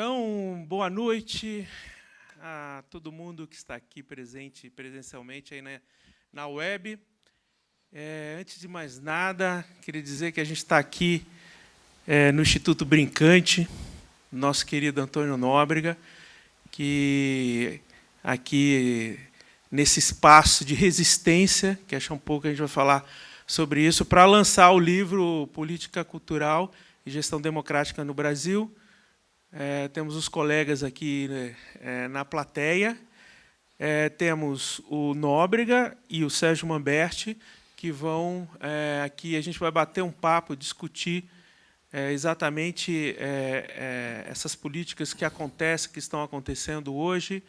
Então, boa noite a todo mundo que está aqui presente presencialmente aí na, na web. É, antes de mais nada, queria dizer que a gente está aqui é, no Instituto Brincante, nosso querido Antônio Nóbrega, que aqui nesse espaço de resistência, que acho um pouco a gente vai falar sobre isso, para lançar o livro Política Cultural e Gestão Democrática no Brasil, é, temos os colegas aqui né, é, na plateia. É, temos o Nóbrega e o Sérgio Mamberti, que vão é, aqui, a gente vai bater um papo, discutir é, exatamente é, essas políticas que acontecem, que estão acontecendo hoje.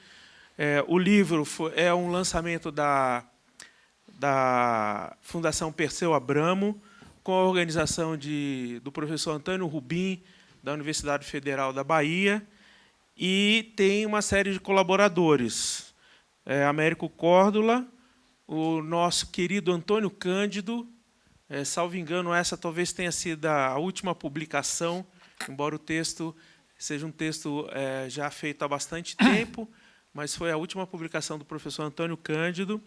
o livro foi, é um lançamento da, da Fundação Perseu Abramo, com a organização de, do professor Antônio Rubim, da Universidade Federal da Bahia, e tem uma série de colaboradores. É, Américo Córdula, o nosso querido Antônio Cândido, é, salvo engano, essa talvez tenha sido a última publicação, embora o texto seja um texto é, já feito há bastante tempo, mas foi a última publicação do professor Antônio Cândido,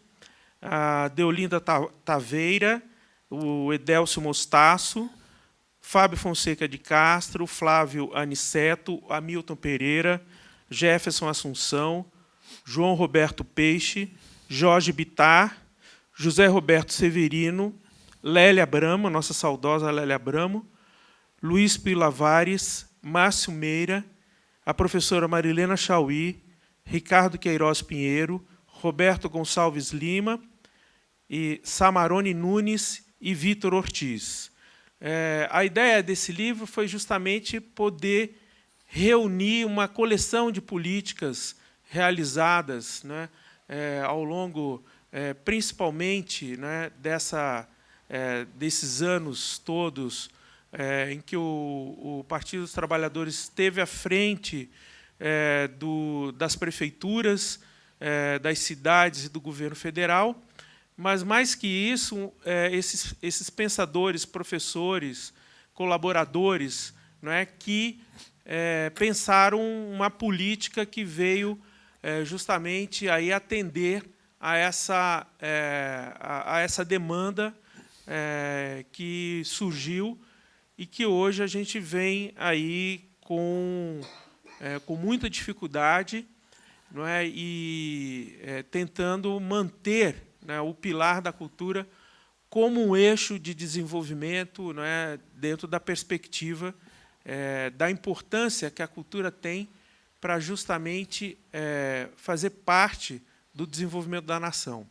a Deolinda Taveira, o Edelcio Mostaço, Fábio Fonseca de Castro, Flávio Aniceto, Hamilton Pereira, Jefferson Assunção, João Roberto Peixe, Jorge Bitar, José Roberto Severino, Lélia Bramo, nossa saudosa Lélia Bramo, Luiz Pilavares, Márcio Meira, a professora Marilena Chauí, Ricardo Queiroz Pinheiro, Roberto Gonçalves Lima, e Samarone Nunes e Vitor Ortiz. É, a ideia desse livro foi justamente poder reunir uma coleção de políticas realizadas né, é, ao longo, é, principalmente, né, dessa, é, desses anos todos é, em que o, o, Partido dos Trabalhadores esteve à frente é, do, das prefeituras, das cidades e do governo federal, mas, mais que isso, é, esses, esses pensadores, professores, colaboradores, não é, que é, pensaram uma política que veio é, justamente aí atender a essa, é, a, a, essa demanda é, que surgiu e que hoje a gente vem aí com, é, com muita dificuldade não é, e tentando manter né, o pilar da cultura como um eixo de desenvolvimento né, dentro da perspectiva é, da importância que a cultura tem para justamente é, fazer parte do desenvolvimento da nação.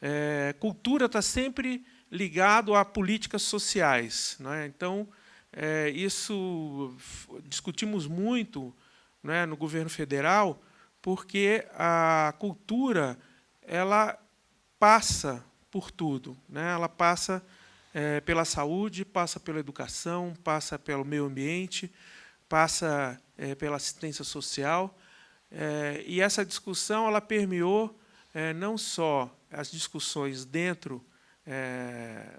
É, cultura está sempre ligado a políticas sociais. É? Então, é, isso discutimos muito é, no governo federal, porque a cultura ela passa por tudo. Né? Ela passa é, pela saúde, passa pela educação, passa pelo meio ambiente, passa é, pela assistência social. É, e essa discussão ela permeou é, não só as discussões dentro, é,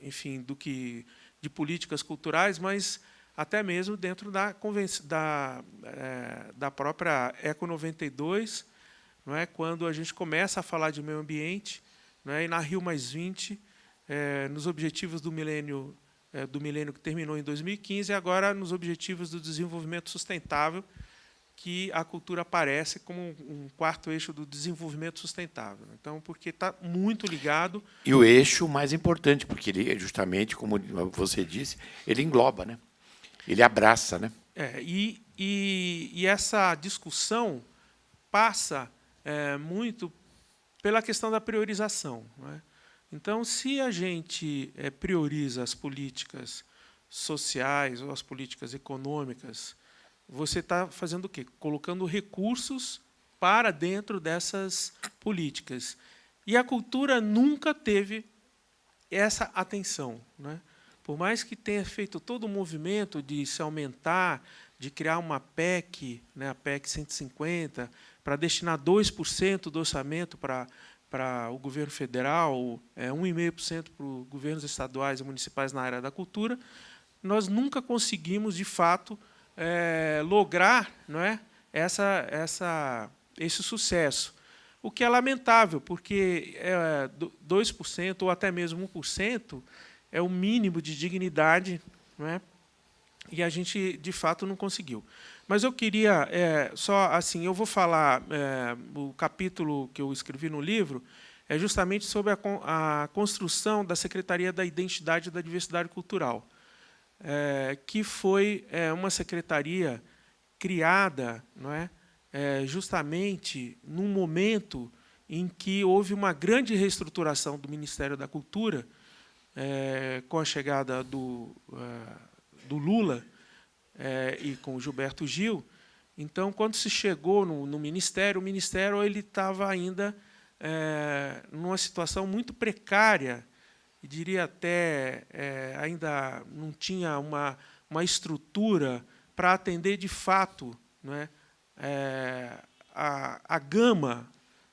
enfim, do que de políticas culturais, mas até mesmo dentro da, da, é, da própria Eco 92, não é? quando a gente começa a falar de meio ambiente, não é? e na Rio Mais 20, é, nos objetivos do milênio, é, do milênio que terminou em 2015, e agora nos objetivos do desenvolvimento sustentável, que a cultura aparece como um quarto eixo do desenvolvimento sustentável. Então, porque está muito ligado... E o eixo mais importante, porque ele, justamente, como você disse, ele engloba, né? ele abraça. Né? É, e, e, e essa discussão passa é, muito pela questão da priorização. É? Então, se a gente é, prioriza as políticas sociais ou as políticas econômicas, você está fazendo o quê? Colocando recursos para dentro dessas políticas. E a cultura nunca teve essa atenção. Né? Por mais que tenha feito todo o movimento de se aumentar, de criar uma PEC, né, a PEC 150, para destinar 2% do orçamento para, para o governo federal, é, 1,5% para os governos estaduais e municipais na área da cultura, nós nunca conseguimos, de fato, é, lograr não é, essa, essa, esse sucesso. O que é lamentável, porque é, 2% ou até mesmo 1% é o mínimo de dignidade, não é? e a gente, de fato, não conseguiu. Mas eu queria, é, só assim, eu vou falar, é, o capítulo que eu escrevi no livro é justamente sobre a, a construção da Secretaria da Identidade e da Diversidade Cultural, é, que foi é, uma secretaria criada não é, é, justamente num momento em que houve uma grande reestruturação do Ministério da Cultura, é, com a chegada do, do Lula, é, e com o Gilberto Gil. Então, quando se chegou no, no Ministério, o Ministério ele estava ainda é, numa situação muito precária, diria até é, ainda não tinha uma, uma estrutura para atender de fato não é, é, a, a gama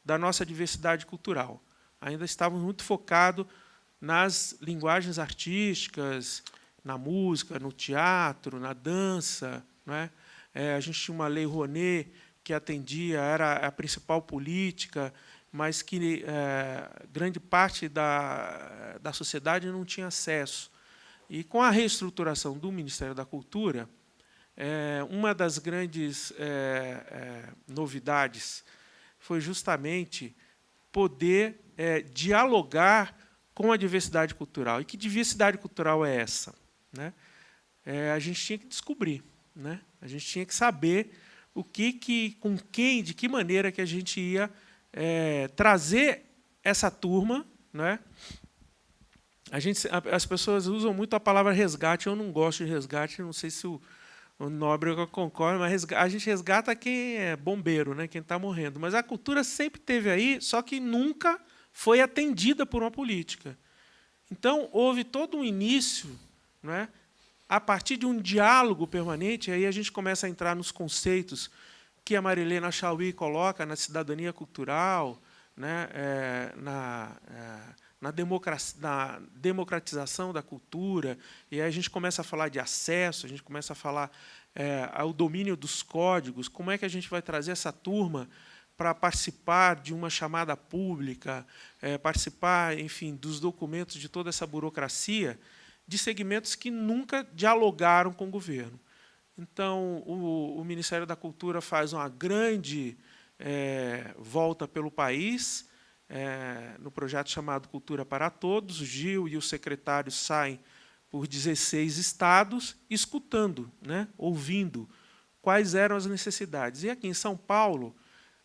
da nossa diversidade cultural. Ainda estávamos muito focados nas linguagens artísticas, na música, no teatro, na dança. Né? É, a gente tinha uma lei Rouanet que atendia, era a principal política, mas que é, grande parte da, da sociedade não tinha acesso. E com a reestruturação do Ministério da Cultura, é, uma das grandes é, é novidades foi justamente poder é, dialogar com a diversidade cultural. E que diversidade cultural é essa? Né, é, a gente tinha que descobrir. Né? A gente tinha que saber o que, que, com quem, de que maneira que a gente ia é, trazer essa turma. Né? A gente, as pessoas usam muito a palavra resgate, eu não gosto de resgate, não sei se o, o Nóbrega concorda, mas a gente resgata quem é bombeiro, né? quem está morrendo. Mas a cultura sempre teve aí, só que nunca foi atendida por uma política. Então, houve todo um início não é? a partir de um diálogo permanente, aí a gente começa a entrar nos conceitos que a Marilena Chauí coloca na cidadania cultural, né, é, na, é, na, na, democratização da cultura, e aí a gente começa a falar de acesso, a gente começa a falar é, ao domínio dos códigos, como é que a gente vai trazer essa turma para participar de uma chamada pública, é, participar, enfim, dos documentos de toda essa burocracia, de segmentos que nunca dialogaram com o governo. Então, o, o Ministério da Cultura faz uma grande é, volta pelo país, é, no projeto chamado Cultura para Todos. O Gil e os secretários saem por 16 estados, escutando, né, ouvindo quais eram as necessidades. E aqui em São Paulo,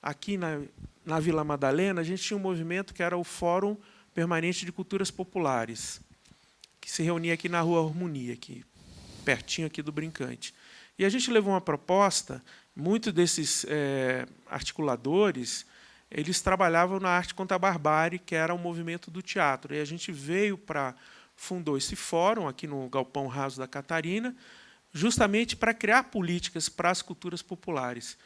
aqui na, na Vila Madalena, a gente tinha um movimento que era o Fórum Permanente de Culturas Populares que se reunia aqui na Rua Harmonia, aqui, pertinho aqui do Brincante. E a gente levou uma proposta, muitos desses é, articuladores, eles trabalhavam na arte contra a barbárie, que era o movimento do teatro. E a gente veio para, fundou esse fórum aqui no Galpão Raso da Catarina, justamente para criar políticas para as culturas populares.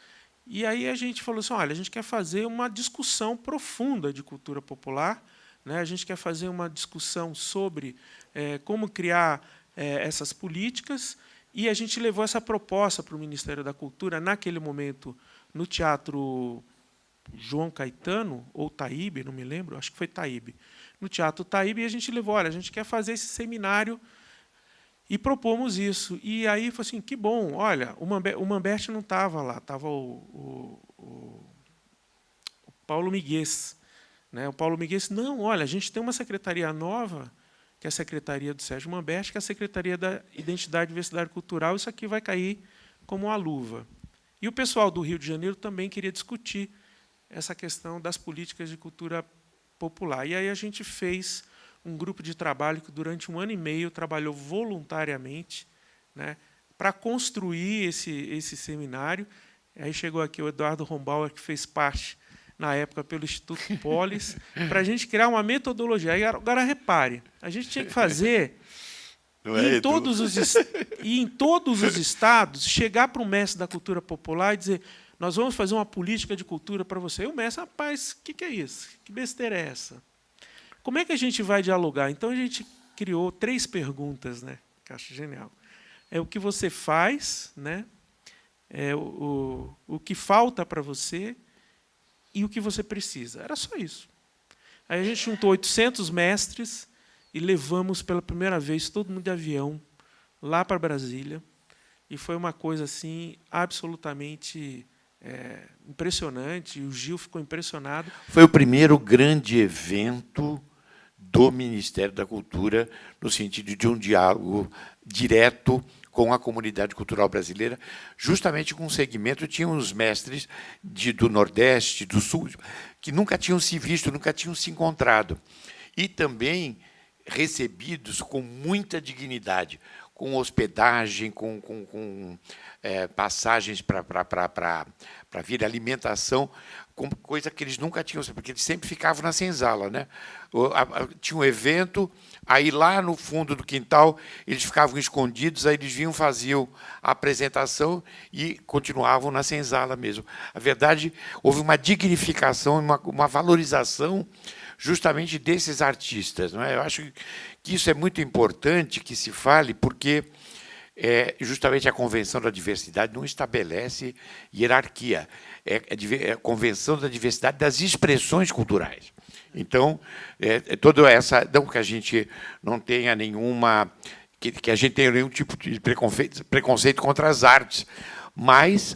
E aí a gente falou assim, olha, a gente quer fazer uma discussão profunda de cultura popular, né? a gente quer fazer uma discussão sobre é, como criar é, essas políticas, e a gente levou essa proposta para o Ministério da Cultura, naquele momento, no Teatro João Caetano, ou Taíbe, não me lembro, acho que foi Taíbe, no Teatro Taíbe, e a gente levou, olha, a gente quer fazer esse seminário e propomos isso. E aí foi assim, que bom, olha, o, Mamber, o Mamberti não estava lá, estava o, o, o, Paulo Miguel. Né? O Paulo disse, não, olha, a gente tem uma secretaria nova, que é a Secretaria do Sérgio Mamberti, que é a Secretaria da Identidade Diversidade Cultural, isso aqui vai cair como uma luva. E o pessoal do Rio de Janeiro também queria discutir essa questão das políticas de cultura popular. E aí a gente fez um grupo de trabalho que durante um ano e meio trabalhou voluntariamente né, para construir esse, esse seminário. Aí chegou aqui o Eduardo Rombauer, que fez parte na época pelo Instituto Polis, para a gente criar uma metodologia. Aí, agora, repare, a gente tinha que fazer é, em todos os, e em todos os estados, chegar para o mestre da cultura popular e dizer nós vamos fazer uma política de cultura para você. E o mestre, rapaz, o que, que é isso? Que besteira é essa? Como é que a gente vai dialogar? Então, a gente criou três perguntas, né, que acho genial. É o que você faz, né, é, o, o, o que falta para você e o que você precisa. Era só isso. Aí a gente juntou 800 mestres e levamos pela primeira vez todo mundo de avião lá para Brasília. E foi uma coisa assim absolutamente é, impressionante. O Gil ficou impressionado. Foi o primeiro grande evento do Ministério da Cultura no sentido de um diálogo direto com a comunidade cultural brasileira, justamente com um segmento, tinham os mestres de, do Nordeste, do Sul, que nunca tinham se visto, nunca tinham se encontrado. E também recebidos com muita dignidade, com hospedagem, com, com, com é, passagens para vir alimentação, com coisa que eles nunca tinham, porque eles sempre ficavam na senzala. Né? Tinha um evento, aí lá no fundo do quintal eles ficavam escondidos, aí eles vinham, faziam a apresentação e continuavam na senzala mesmo. A verdade, houve uma dignificação, uma, uma valorização justamente desses artistas. Não é? Eu acho que isso é muito importante que se fale, porque é, justamente a Convenção da Diversidade não estabelece hierarquia, é, é, é a Convenção da Diversidade das expressões culturais. Então, é, é toda essa, não que a gente não tenha nenhuma, que, que a gente tenha nenhum tipo de preconceito, preconceito contra as artes, mas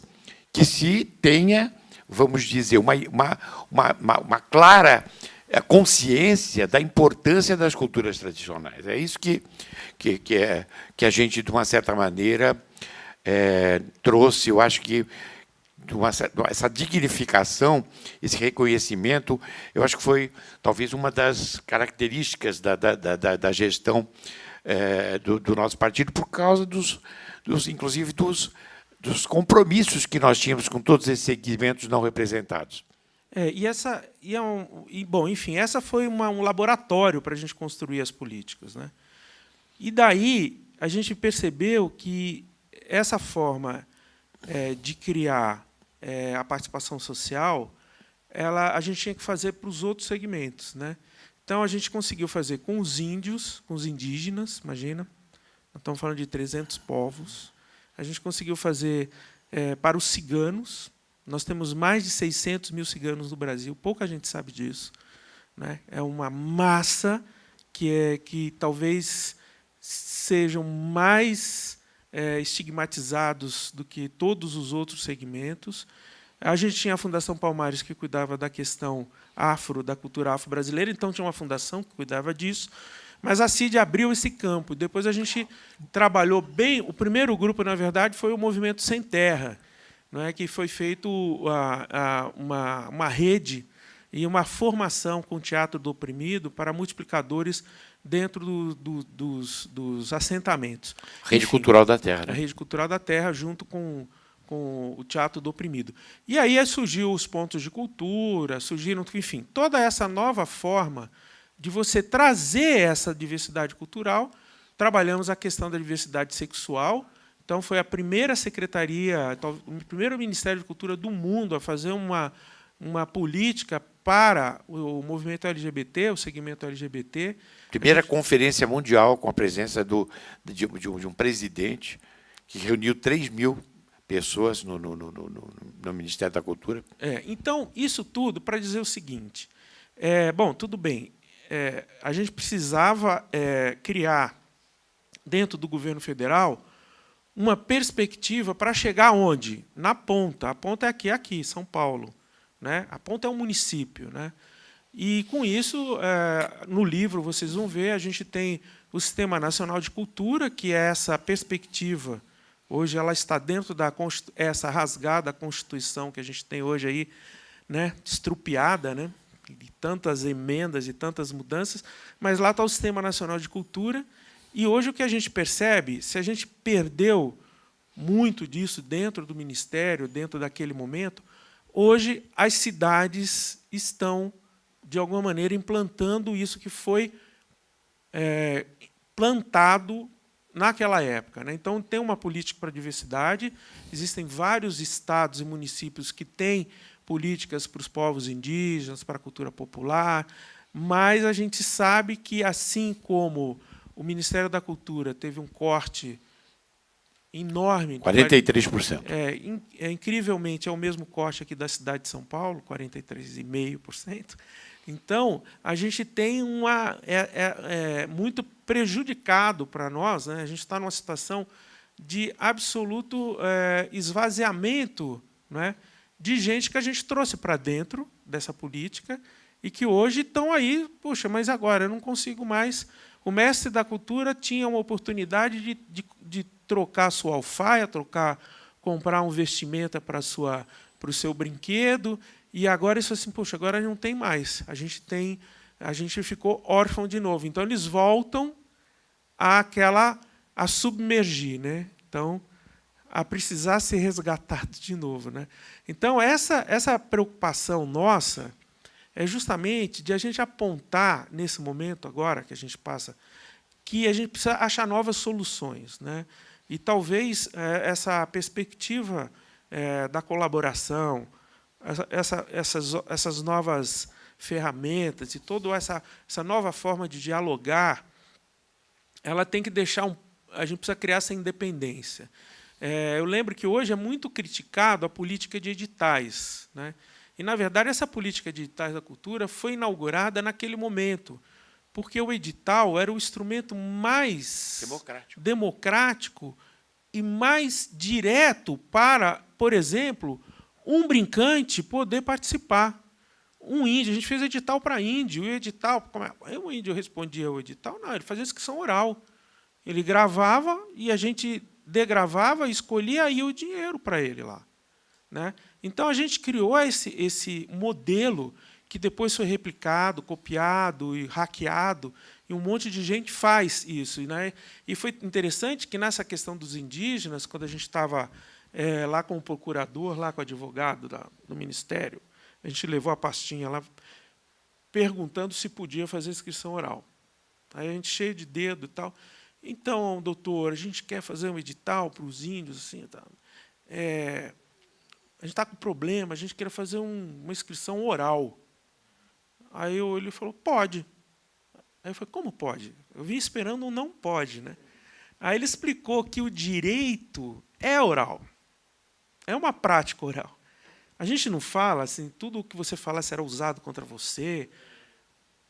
que se tenha, vamos dizer, uma, uma, uma, uma clara é consciência da importância das culturas tradicionais. É isso que, que, que, é, que a gente, de uma certa maneira, é, trouxe, eu acho que essa dignificação, esse reconhecimento, eu acho que foi talvez uma das características da, da, da, da gestão é, do, do, nosso partido, por causa dos, dos inclusive dos, dos compromissos que nós tínhamos com todos esses segmentos não representados. É, e essa, e é um, e, bom, enfim, essa foi uma, um laboratório para a gente construir as políticas, né? E daí a gente percebeu que essa forma é, de criar é, a participação social, ela, a gente tinha que fazer para os outros segmentos, né? Então a gente conseguiu fazer com os índios, com os indígenas, imagina, estamos falando de 300 povos. A gente conseguiu fazer é, para os ciganos, nós temos mais de 600 mil ciganos no Brasil, pouca gente sabe disso. Né? É uma massa que, é, que talvez sejam mais é, estigmatizados do que todos os outros segmentos. A gente tinha a Fundação Palmares, que cuidava da questão afro, da cultura afro-brasileira, então tinha uma fundação que cuidava disso. Mas a CID abriu esse campo. Depois a gente trabalhou bem. O primeiro grupo, na verdade, foi o Movimento Sem Terra, não é que foi feito uma, uma rede e uma formação com o teatro do oprimido para multiplicadores dentro do, do, dos, dos, assentamentos. Rede Enfim, Cultural da Terra. Né? A Rede Cultural da Terra, junto com, com o Teatro do Oprimido. E aí surgiu os pontos de cultura, surgiram, enfim, toda essa nova forma de você trazer essa diversidade cultural. Trabalhamos a questão da diversidade sexual, então, foi a primeira secretaria, o primeiro Ministério de Cultura do mundo a fazer uma, uma política para o movimento LGBT, o segmento LGBT. Primeira conferência mundial com a presença do, de, de, um, de, um, presidente que reuniu 3 mil pessoas no, no, no, no Ministério da Cultura. É, então, isso tudo para dizer o seguinte. É, bom, tudo bem. É, a gente precisava é, criar, dentro do governo federal, uma perspectiva para chegar onde? Na ponta. A ponta é aqui, aqui, São Paulo. Né? A ponta é um município. Né? E, com isso, é, no livro, vocês vão ver, a gente tem o Sistema Nacional de Cultura, que é essa perspectiva. Hoje ela está dentro da essa rasgada Constituição que a gente tem hoje aí, né, estrupiada, né, de tantas emendas e tantas mudanças, mas lá está o Sistema Nacional de Cultura, e hoje o que a gente percebe, se a gente perdeu muito disso dentro do ministério, dentro daquele momento, hoje as cidades estão, de alguma maneira, implantando isso que foi é, plantado naquela época. Né? Então, tem uma política para a diversidade, existem vários estados e municípios que têm políticas para os povos indígenas, para a cultura popular, mas a gente sabe que, assim como o Ministério da Cultura teve um corte enorme. 43%. É, é, incrivelmente, é o mesmo corte aqui da cidade de São Paulo, 43,5%. Então, a gente tem uma... É, é, é muito prejudicado para nós, né? a gente está numa situação de absoluto é, esvaziamento né? de gente que a gente trouxe para dentro dessa política e que hoje estão aí, puxa, mas agora eu não consigo mais. O mestre da cultura tinha uma oportunidade de, de, de trocar sua alfaia, trocar, comprar um vestimenta para sua para o seu brinquedo, e agora isso assim, puxa, agora não tem mais. A gente tem, a gente ficou órfão de novo. Então eles voltam àquela a submergir, né? Então a precisar ser resgatado de novo, né? Então essa essa preocupação nossa é justamente de a gente apontar nesse momento agora que a gente passa que a gente precisa achar novas soluções, né? E talvez é, essa perspectiva é, da colaboração, essa, essa, essas, essas novas ferramentas e toda essa, essa nova forma de dialogar, ela tem que deixar um, a gente precisa criar essa independência. É, eu lembro que hoje é muito criticado a política de editais, né? E na verdade essa política de editais da cultura foi inaugurada naquele momento, porque o edital era o instrumento mais democrático, democrático e mais direto para, por exemplo, um brincante poder participar. Um índio, a gente fez edital para índio, e o edital, como é? o índio respondia ao edital? Não, ele fazia inscrição oral. Ele gravava e a gente degravava, escolhia aí o dinheiro para ele lá. Né? Então a gente criou esse, esse modelo que depois foi replicado, copiado e hackeado, e um monte de gente faz isso. Né? E foi interessante que, nessa questão dos indígenas, quando a gente estava é, lá com o procurador, lá com o advogado da, do Ministério, a gente levou a pastinha lá perguntando se podia fazer inscrição oral. Aí a gente cheio de dedo e tal. Então, doutor, a gente quer fazer um edital para os índios, assim, tá? É, a gente está com problema, a gente quer fazer um, uma inscrição oral. Aí eu, ele falou, pode. Aí eu falei, como pode? Eu vim esperando um não pode. Né? Aí ele explicou que o direito é oral. É uma prática oral. A gente não fala assim, tudo o que você fala será usado contra você.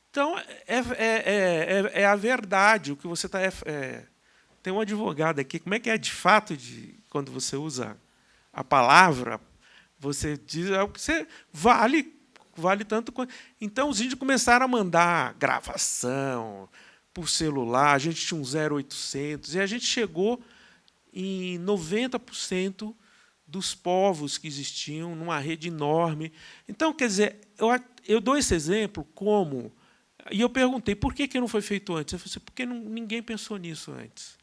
Então, é, é, é, é a verdade. O que você está. É, tem um advogado aqui. Como é que é de fato de quando você usa a palavra? Você diz é o que você vale vale tanto quanto. Então, os índios começaram a mandar gravação por celular, a gente tinha um 0800, e a gente chegou em 90% dos povos que existiam, numa rede enorme. Então, quer dizer, eu, eu dou esse exemplo como... E eu perguntei, por que, que não foi feito antes? Eu falei assim, porque não, ninguém pensou nisso antes.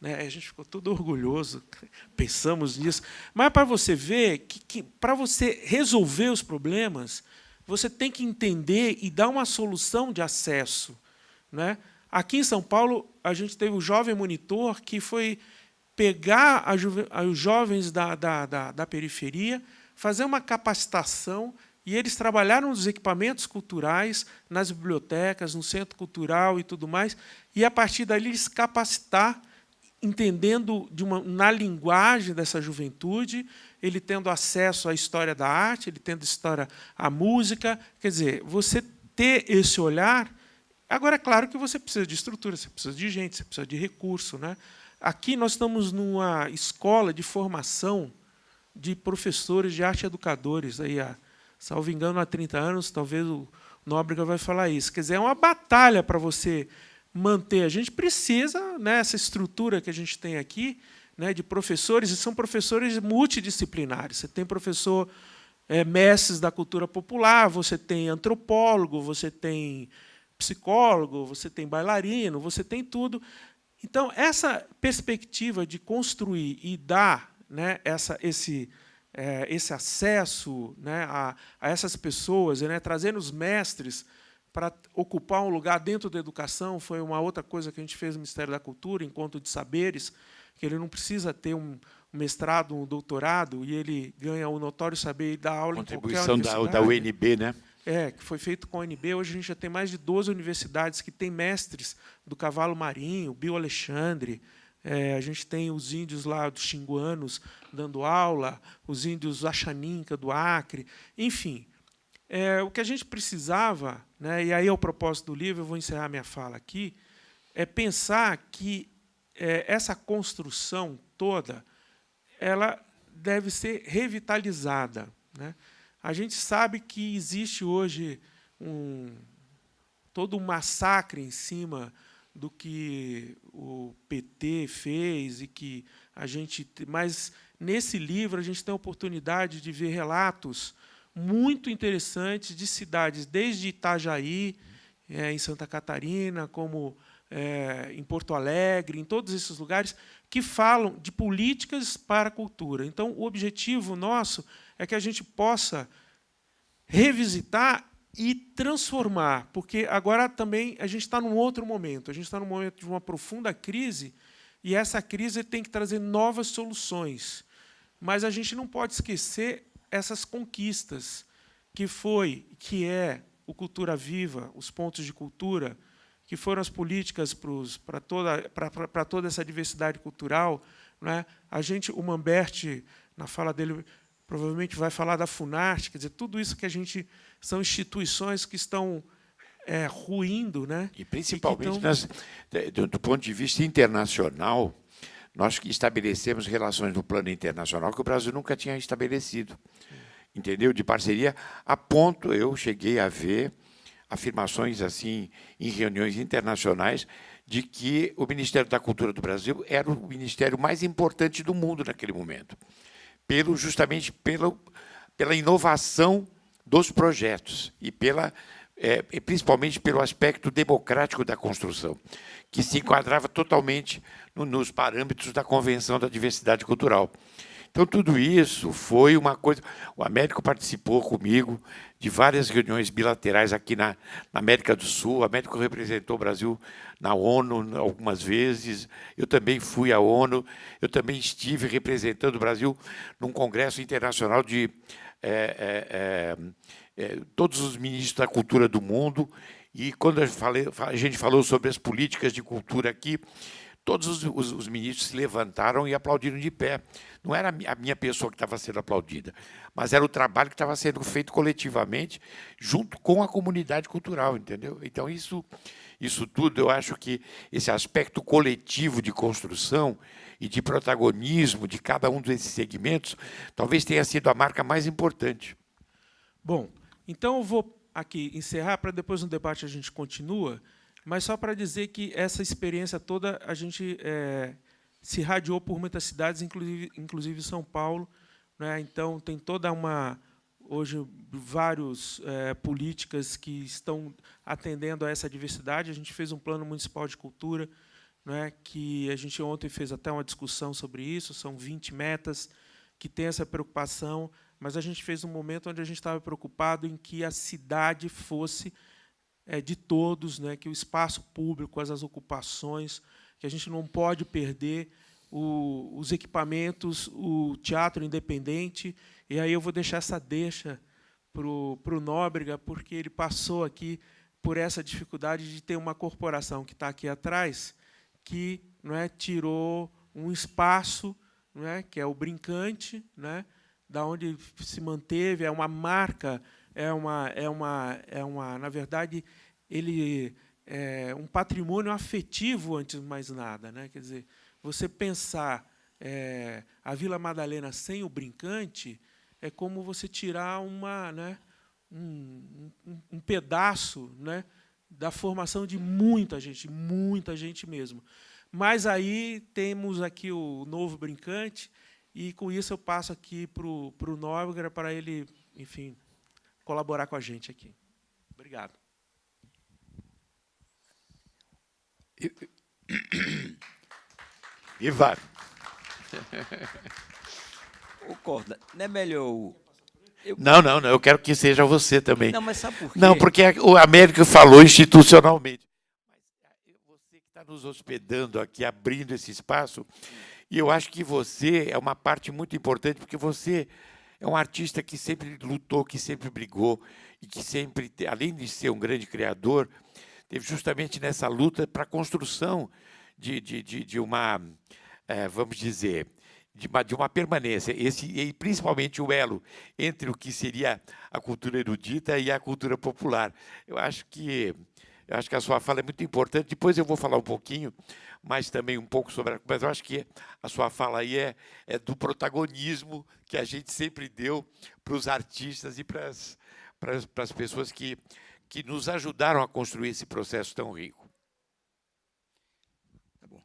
Né? A gente ficou todo orgulhoso, pensamos nisso. Mas para você ver que, que para você resolver os problemas, você tem que entender e dar uma solução de acesso. Né? Aqui em São Paulo, a gente teve o Jovem Monitor, que foi pegar os jovens da, da, da, da periferia, fazer uma capacitação, e eles trabalharam nos equipamentos culturais, nas bibliotecas, no centro cultural e tudo mais, e, a partir dali, eles capacitar, entendendo de uma, na linguagem dessa juventude, ele tendo acesso à história da arte, ele tendo história à música. Quer dizer, você ter esse olhar. Agora, é claro que você precisa de estrutura, você precisa de gente, você precisa de recurso. Né? Aqui nós estamos numa escola de formação de professores de arte educadores. Aí, há, salvo engano, há 30 anos, talvez o Nóbrega vai falar isso. Quer dizer, é uma batalha para você manter. A gente precisa, nessa né, estrutura que a gente tem aqui, né, de professores, e são professores multidisciplinares. Você tem professor é, mestres da cultura popular, você tem antropólogo, você tem psicólogo, você tem bailarino, você tem tudo. Então, essa perspectiva de construir e dar né, essa, esse, é, esse acesso né, a, a, essas pessoas, né, trazendo os mestres para ocupar um lugar dentro da educação, foi uma outra coisa que a gente fez no Ministério da Cultura, encontro de saberes, que ele não precisa ter um, mestrado, um doutorado, e ele ganha o notório saber e dá aula Contribuição em qualquer da, da UNB, né? É, que foi feito com a UNB. Hoje a gente já tem mais de 12 universidades que têm mestres do cavalo marinho, Bio Alexandre, É, a gente tem os índios lá dos xinguanos dando aula, os índios Achaninca do Acre, enfim. É, o que a gente precisava, né, e aí é o propósito do livro, eu vou encerrar minha fala aqui, é pensar que é, essa construção toda ela deve ser revitalizada. Né? A gente sabe que existe hoje um, todo um massacre em cima do que o PT fez e que a gente, mas nesse livro a gente tem a oportunidade de ver relatos muito interessantes de cidades desde Itajaí, é, em Santa Catarina, como é, em Porto Alegre, em todos esses lugares, que falam de políticas para a cultura. Então, o objetivo nosso é que a gente possa revisitar e transformar, porque agora também a gente está num outro momento, a gente está num momento de uma profunda crise, e essa crise tem que trazer novas soluções. Mas a gente não pode esquecer essas conquistas, que foi, que é o Cultura Viva, os pontos de cultura, que foram as políticas para toda, toda essa diversidade cultural. Né? A gente, o Mamberti, na fala dele, provavelmente vai falar da Funarte, quer dizer, tudo isso que a gente são instituições que estão é, ruindo, né? E principalmente e nas, do, do, ponto de vista internacional, nós estabelecemos relações no plano internacional que o Brasil nunca tinha estabelecido, entendeu? De parceria, a ponto eu cheguei a ver afirmações assim em reuniões internacionais de que o Ministério da Cultura do Brasil era o ministério mais importante do mundo naquele momento, pelo justamente pela, pela inovação dos projetos e pela é, principalmente pelo aspecto democrático da construção, que se enquadrava totalmente no, nos parâmetros da Convenção da Diversidade Cultural. Então, tudo isso foi uma coisa... O Américo participou comigo de várias reuniões bilaterais aqui na, na América do Sul. O Américo representou o Brasil na ONU algumas vezes. Eu também fui à ONU. Eu também estive representando o Brasil num congresso internacional de é, é, é, todos os ministros da cultura do mundo. E quando falei, a gente falou sobre as políticas de cultura aqui, todos os, os, os, ministros se levantaram e aplaudiram de pé. Não era a minha pessoa que estava sendo aplaudida, mas era o trabalho que estava sendo feito coletivamente, junto com a comunidade cultural, entendeu? Então, isso, isso tudo, eu acho que esse aspecto coletivo de construção e de protagonismo de cada um desses segmentos, talvez tenha sido a marca mais importante. Bom, então eu vou aqui encerrar, para depois no debate a gente continua, mas só para dizer que essa experiência toda a gente é, se radiou por muitas cidades, inclusive, inclusive São Paulo. Né? Então, tem toda uma hoje várias é, políticas que estão atendendo a essa diversidade. A gente fez um plano municipal de cultura, né, que a gente ontem fez até uma discussão sobre isso, são 20 metas que têm essa preocupação, mas a gente fez um momento onde a gente estava preocupado em que a cidade fosse é, de todos, né, que o espaço público, as, as ocupações, que a gente não pode perder o, os equipamentos, o teatro independente. E aí eu vou deixar essa deixa para o Nóbrega, porque ele passou aqui por essa dificuldade de ter uma corporação que está aqui atrás, que não é, tirou um espaço, não é, que é o Brincante, né, da onde se manteve, é uma marca é uma, é uma, é uma, na verdade, ele é um patrimônio afetivo antes de mais nada, né? Quer dizer, você pensar é, a Vila Madalena sem o brincante é como você tirar uma, né, um, um, um pedaço, né, da formação de muita gente, muita gente mesmo. Mas aí temos aqui o novo brincante e com isso eu passo aqui para o Nóbrega para ele, enfim, colaborar com a gente aqui. Obrigado. Ivar. O Corda, não é melhor eu... Não, não, não, eu quero que seja você também. Não, mas sabe por quê? Não, porque o Américo falou institucionalmente. Mas você que está nos hospedando aqui, abrindo esse espaço, e eu acho que você é uma parte muito importante, porque você é um artista que sempre lutou, que sempre brigou e que sempre, além de ser um grande criador, teve justamente nessa luta para a construção de, de, de, de uma, é, vamos dizer, de uma, de uma permanência, esse, e principalmente o elo entre o que seria a cultura erudita e a cultura popular. Eu acho que eu acho que a sua fala é muito importante. Depois eu vou falar um pouquinho, mas também um pouco sobre. Mas eu acho que a sua fala aí é, é do protagonismo que a gente sempre deu para os artistas e para as, para para as pessoas que, que nos ajudaram a construir esse processo tão rico. Tá bom.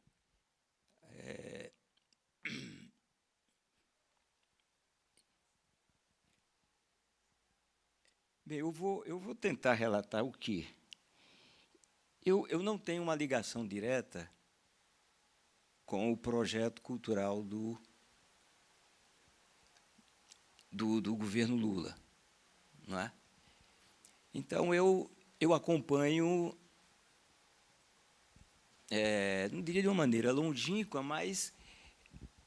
É... Bem, eu vou, eu vou tentar relatar o que eu, eu não tenho uma ligação direta com o projeto cultural do, do, do governo Lula. Não é? Então, eu, eu acompanho, é, não diria de uma maneira longínqua, mas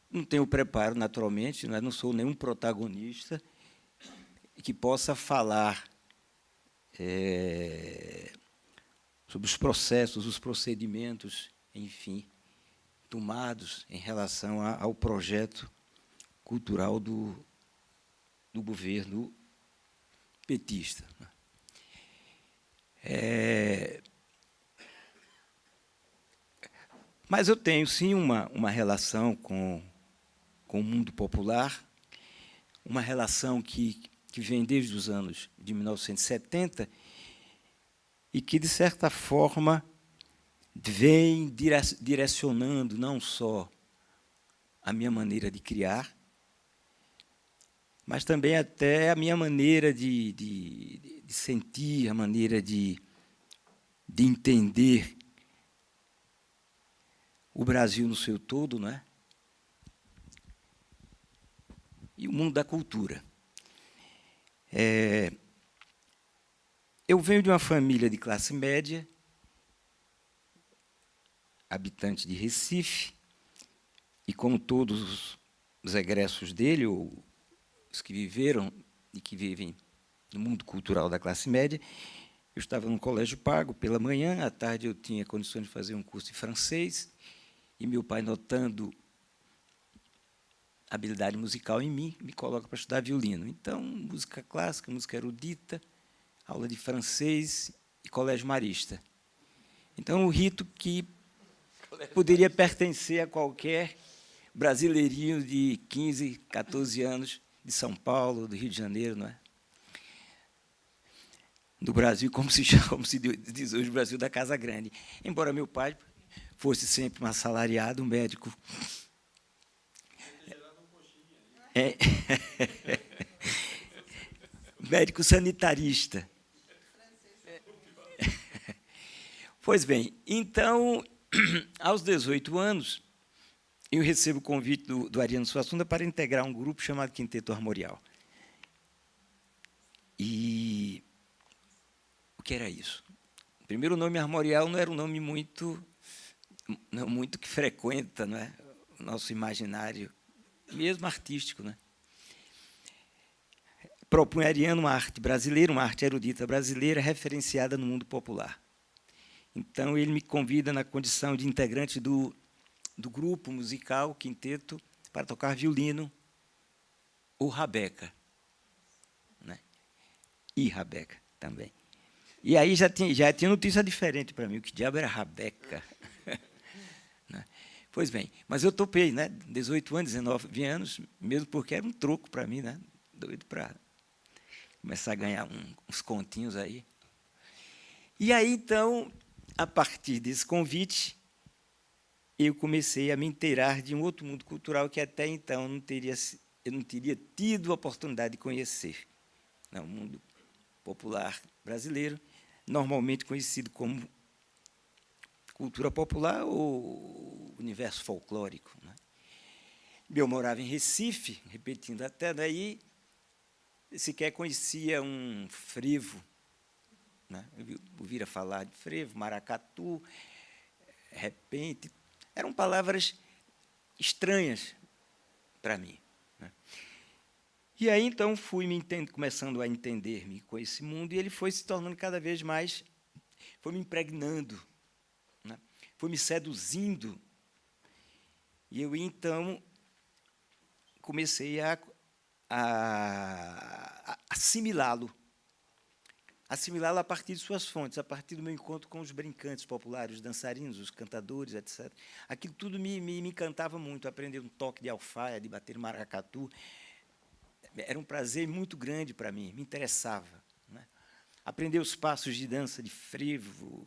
não tenho preparo, naturalmente, não, é? não sou nenhum protagonista que possa falar é, sobre os processos, os procedimentos, enfim, tomados em relação a, ao projeto cultural do, do governo petista. Né? É, mas eu tenho, sim, uma, uma relação com, com o mundo popular, uma relação que, que vem desde os anos de 1970 e que, de certa forma, vem direcionando não só a minha maneira de criar, mas também até a minha maneira de, de, de sentir, a maneira de, de entender o Brasil no seu todo, não é? E o mundo da cultura. É, eu venho de uma família de classe média, habitante de Recife, e como todos os egressos dele, ou os que viveram e que vivem no mundo cultural da classe média, eu estava num colégio pago pela manhã, à tarde eu tinha condições de fazer um curso de francês, e meu pai, notando habilidade musical em mim, me coloca para estudar violino. Então, música clássica, música erudita, aula de francês e colégio marista. Então, o rito que poderia pertencer a qualquer brasileirinho de 15, 14 anos de São Paulo, do Rio de Janeiro, não é? Do Brasil, como se, como se diz hoje, o Brasil da Casa Grande. Embora meu pai fosse sempre um assalariado, um médico. É, médico sanitarista. Pois bem, então, aos 18 anos, eu recebo o convite do, do Ariano Suassunda para integrar um grupo chamado Quinteto Armorial. E o que era isso? Primeiro, o nome armorial não era um nome muito, não, muito que frequenta não é? o nosso imaginário, mesmo artístico. Né? Propunha Ariano uma arte brasileira, uma arte erudita brasileira, referenciada no mundo popular. Então, ele me convida na condição de integrante do, do grupo musical, quinteto, para tocar violino, o Rabeca. Né? E Rabeca também. E aí já tinha, já tinha notícia diferente para mim, o que diabo era Rabeca. né? Pois bem, mas eu topei, né? 18 anos, 19 anos, mesmo porque era um troco para mim, né? doido para começar a ganhar um, uns continhos aí. E aí, então, a partir desse convite, eu comecei a me inteirar de um outro mundo cultural que até então não teria, eu não teria tido a oportunidade de conhecer. Não, o mundo popular brasileiro, normalmente conhecido como cultura popular ou universo folclórico. Né? Eu morava em Recife, repetindo até daí, sequer conhecia um frevo né? Ouvira falar de frevo, maracatu, repente. Eram palavras estranhas para mim. Né? E aí, então, fui me entendo, começando a entender-me com esse mundo, e ele foi se tornando cada vez mais, foi me impregnando, né? foi foi me seduzindo. E eu, então, comecei a, a, a assimilá-lo. Assimilá-lo a partir de suas fontes, a partir do meu encontro com os brincantes populares, os dançarinos, os cantadores, etc. Aquilo tudo me, me, me encantava muito, aprender um toque de alfaia, de bater maracatu. Era um prazer muito grande para mim, me interessava. Né? Aprender os passos de dança de frevo,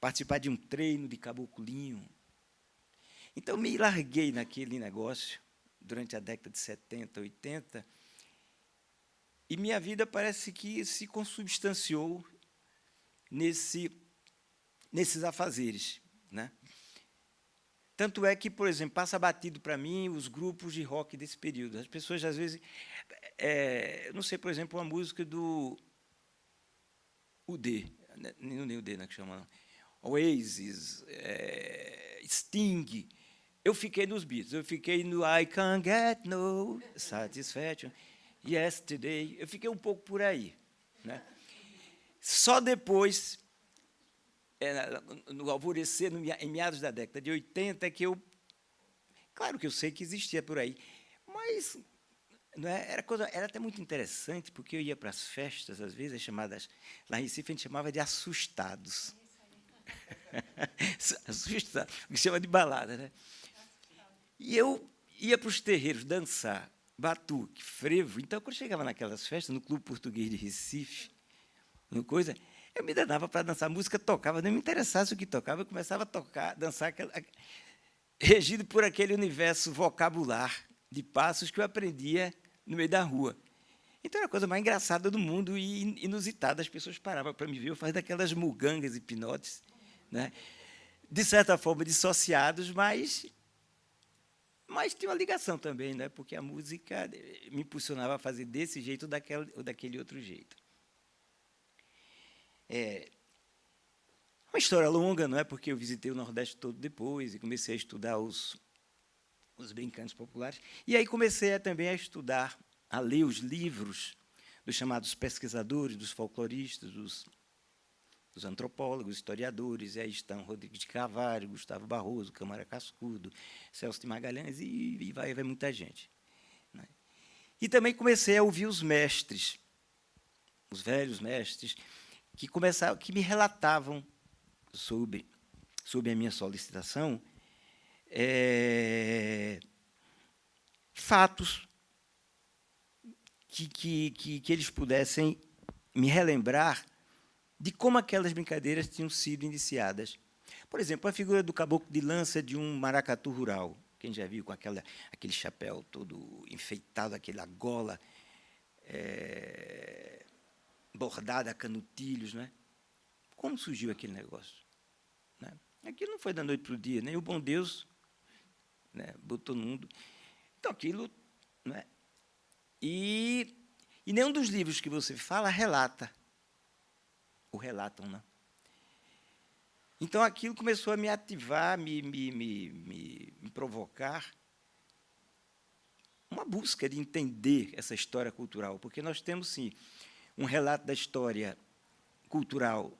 participar de um treino de caboclinho. Então, me larguei naquele negócio durante a década de 70, 80, e minha vida parece que se consubstanciou nesse, nesses afazeres. Né? Tanto é que, por exemplo, passa batido para mim os grupos de rock desse período. As pessoas, às vezes... É, não sei, por exemplo, uma música do UD, não nem UD, não é que chama, não. Oasis, é, Sting. Eu fiquei nos Beatles, eu fiquei no I Can't Get No Satisfaction, Yesterday, eu fiquei um pouco por aí. Né? Só depois, é, no alvorecer, no, em meados da década de 80, que eu... Claro que eu sei que existia por aí, mas é, era, coisa, era até muito interessante, porque eu ia para as festas, às vezes, chamadas, lá em Recife a gente chamava de assustados. Assusta, o que chama de balada. Né? E eu ia para os terreiros dançar batuque, frevo. Então, quando chegava naquelas festas, no Clube Português de Recife, no coisa, eu me danava para dançar. Música tocava, não me interessasse o que tocava, eu começava a tocar, dançar, aquela, regido por aquele universo vocabular de passos que eu aprendia no meio da rua. Então era a coisa mais engraçada do mundo e inusitada. As pessoas paravam para me ver, eu fazia daquelas mugangas hipnotes, né? de certa forma dissociados, mas, mas tinha uma ligação também, né? porque a música me impulsionava a fazer desse jeito ou daquele, ou daquele outro jeito. É uma história longa, não é? Porque eu visitei o Nordeste todo depois e comecei a estudar os, os brincantes populares. E aí comecei a, também a estudar a ler os livros dos chamados pesquisadores, dos folcloristas, dos, dos antropólogos, historiadores, e aí estão Rodrigues de Carvalho, Gustavo Barroso, Câmara Cascudo, Celso de Magalhães, e, e vai, vai muita gente. Né? E também comecei a ouvir os mestres, os velhos mestres, que, começavam, que me relatavam sobre, sobre a minha solicitação é, fatos que, que, que, que eles pudessem me relembrar de como aquelas brincadeiras tinham sido iniciadas. Por exemplo, a figura do caboclo de lança de um maracatu rural, quem já viu com aquela, aquele chapéu todo enfeitado, aquela gola é, bordada a canutilhos. Né? Como surgiu aquele negócio? Né? Aquilo não foi da noite para o dia, nem o bom Deus né, botou no mundo. Então, aquilo né, e, e nenhum dos livros que você fala relata. O relatam. Né? Então, aquilo começou a me ativar, me, me, me, me, provocar uma busca de entender essa história cultural, porque nós temos, sim, um relato da história cultural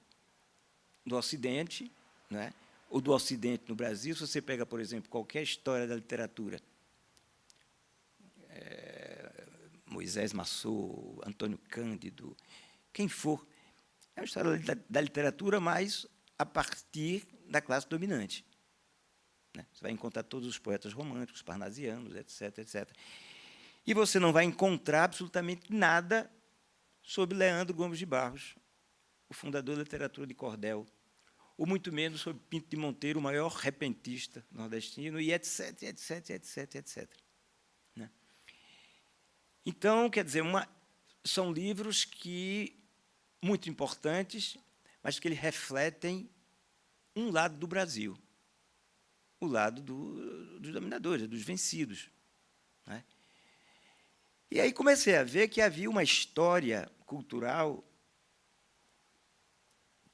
do Ocidente, né? ou do Ocidente no Brasil. Se você pega, por exemplo, qualquer história da literatura, Moisés Massot, Antônio Cândido, quem for. É uma história da literatura, mas a partir da classe dominante. Né? Você vai encontrar todos os poetas românticos, parnasianos, etc., etc. E você não vai encontrar absolutamente nada sobre Leandro Gomes de Barros, o fundador da literatura de cordel, ou muito menos sobre Pinto de Monteiro, o maior repentista nordestino, e etc., etc., etc., etc. Então, quer dizer, uma, são livros que muito importantes, mas que eles refletem um lado do Brasil, o lado do, dos dominadores, dos vencidos. Né? E aí comecei a ver que havia uma história cultural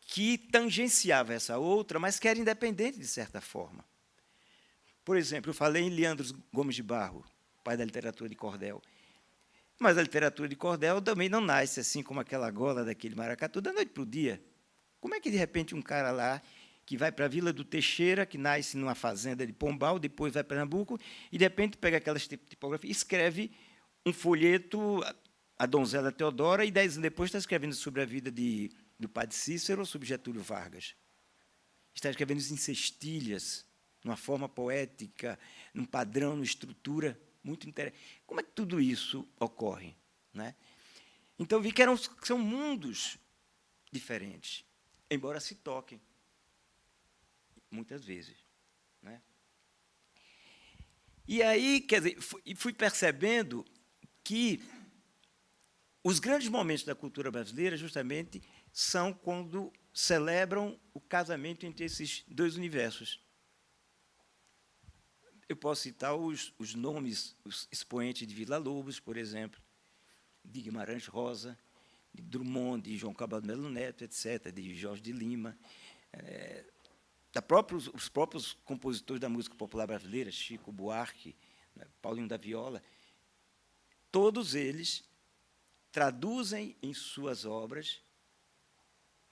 que tangenciava essa outra, mas que era independente de certa forma. Por exemplo, eu falei em Leandro Gomes de Barro, pai da literatura de cordel. Mas a literatura de cordel também não nasce assim como aquela gola daquele maracatu da noite para o dia. Como é que, de repente, um cara lá que vai para a Vila do Teixeira, que nasce numa fazenda de Pombal, depois vai para Pernambuco, e, de repente, pega aquelas tipografias e escreve um folheto, A Donzela Teodora, e, dez anos depois, está escrevendo sobre a vida de, do padre Cícero, sobre Getúlio Vargas. Está escrevendo em cestilhas, numa forma poética, num padrão, numa estrutura muito interessante. Como é que tudo isso ocorre? Né? Então, vi que eram, são mundos diferentes, embora se toquem muitas vezes. Né? E aí, quer dizer, fui percebendo que os grandes momentos da cultura brasileira, justamente, são quando celebram o casamento entre esses dois universos. Eu posso citar os, os nomes, os expoentes de Vila Lobos, por exemplo, de Guimarães Rosa, de Drummond, de João Cabral Melo Neto, etc., de Jorge de Lima, é, da próprios, os próprios compositores da música popular brasileira, Chico Buarque, né, Paulinho da Viola, todos eles traduzem em suas obras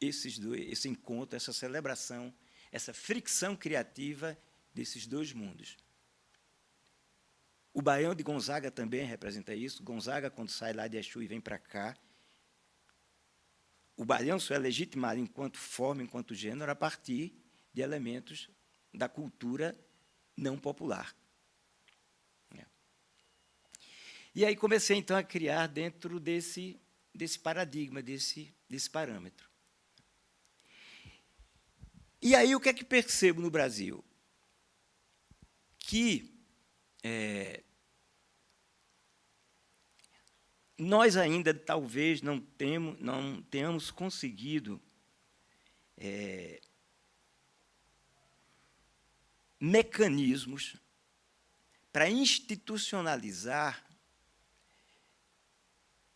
esses dois, esse encontro, essa celebração, essa fricção criativa desses dois mundos. O Baião de Gonzaga também representa isso. Gonzaga, quando sai lá de Exu e vem para cá, o Baião só é legitimado enquanto forma, enquanto gênero, a partir de elementos da cultura não popular. É. E aí comecei, então, a criar dentro desse, desse paradigma, desse, desse parâmetro. E aí, o que é que percebo no Brasil? Que é, nós ainda, talvez, não, temos, não tenhamos conseguido é, mecanismos para institucionalizar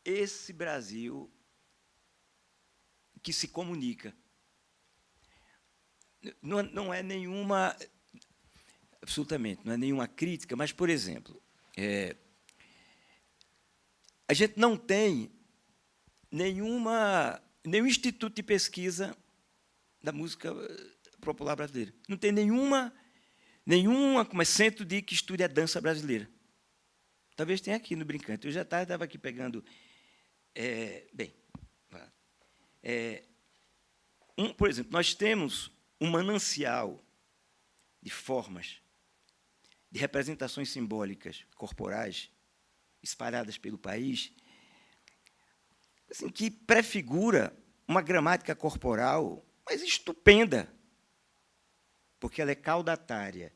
esse Brasil que se comunica. Não, não é nenhuma, absolutamente, não é nenhuma crítica, mas, por exemplo, é, a gente não tem nenhuma, nenhum instituto de pesquisa da música popular brasileira. Não tem nenhuma nenhuma como é centro de que estude a dança brasileira. Talvez tenha aqui no Brincante. Eu já estava aqui pegando... É, bem, é, um, por exemplo, nós temos um manancial de formas, de representações simbólicas corporais espalhadas pelo país, assim, que prefigura uma gramática corporal, mas estupenda, porque ela é caudatária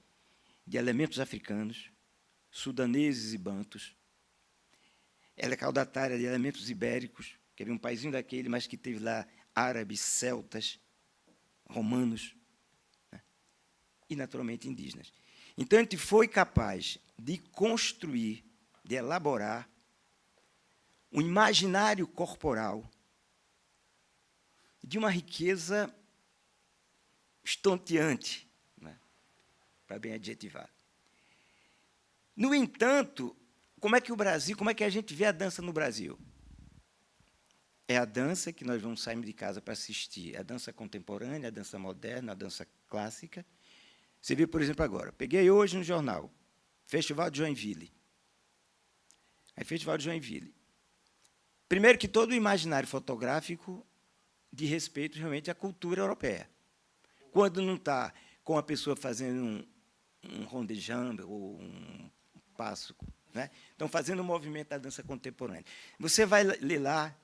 de elementos africanos, sudaneses e bantos. Ela é caudatária de elementos ibéricos, que é um paísinho daquele, mas que teve lá árabes, celtas, romanos né? e, naturalmente, indígenas. Então, a gente foi capaz de construir, de elaborar um imaginário corporal de uma riqueza estonteante, para bem adjetivar. No entanto, como é que o Brasil, como é que a gente vê a dança no Brasil? É a dança que nós vamos sair de casa para assistir, a dança contemporânea, a dança moderna, a dança clássica. Você viu, por exemplo, agora, peguei hoje no jornal, Festival de Joinville. Aí, Festival de Joinville. Primeiro que todo o imaginário fotográfico de respeito realmente à cultura europeia. Quando não está com a pessoa fazendo um, um rondejambe ou um passo. Né? Então, fazendo o movimento da dança contemporânea. Você vai ler lá,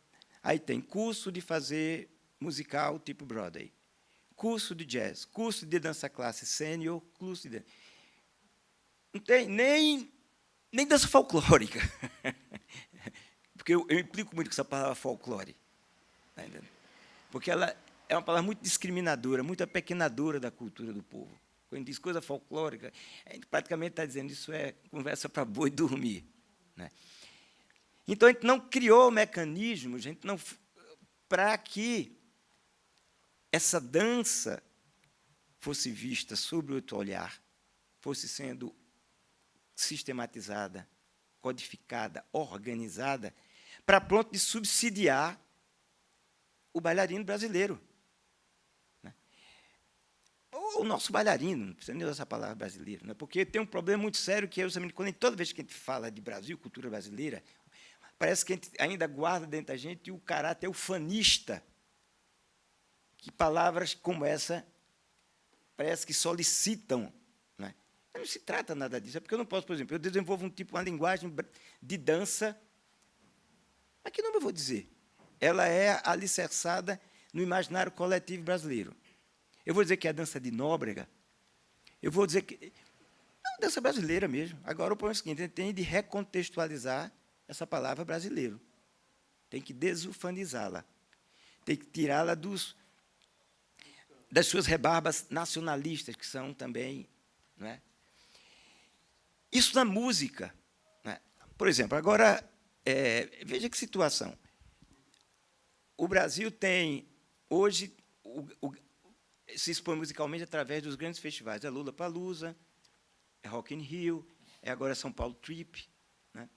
aí tem curso de fazer musical tipo Broadway, curso de jazz, curso de dança classe sênior, curso de... Não tem nem, nem dança folclórica. Porque eu, eu implico muito com essa palavra folclore. Tá Porque ela é uma palavra muito discriminadora, muito apequenadora da cultura do povo. Quando diz coisa folclórica, a gente praticamente está dizendo isso é conversa para boi dormir. Né? Então, a gente não criou mecanismos gente não para que essa dança fosse vista sob outro olhar, fosse sendo sistematizada, codificada, organizada, para pronto de subsidiar o bailarino brasileiro. o nosso bailarino, não precisa nem usar essa palavra brasileiro, né? porque tem um problema muito sério que é justamente quando toda vez que a gente fala de Brasil, cultura brasileira, parece que a gente ainda guarda dentro da gente o caráter ufanista, que palavras como essa parece que solicitam. Não se trata nada disso, é porque eu não posso, por exemplo, eu desenvolvo um tipo, uma linguagem de dança, mas que não eu vou dizer. Ela é alicerçada no imaginário coletivo brasileiro. Eu vou dizer que é a dança de Nóbrega, eu vou dizer que... É dança brasileira mesmo. Agora, o problema é o seguinte, a gente tem de recontextualizar essa palavra brasileiro. Tem que desufanizá-la. Tem que tirá-la dos das suas rebarbas nacionalistas, que são também... Não é? Isso na música. É? Por exemplo, agora, é, veja que situação. O Brasil tem, hoje, o, o, se expõe musicalmente através dos grandes festivais. É Lula Palusa, é Rock in Rio, é agora São Paulo Trip. Né?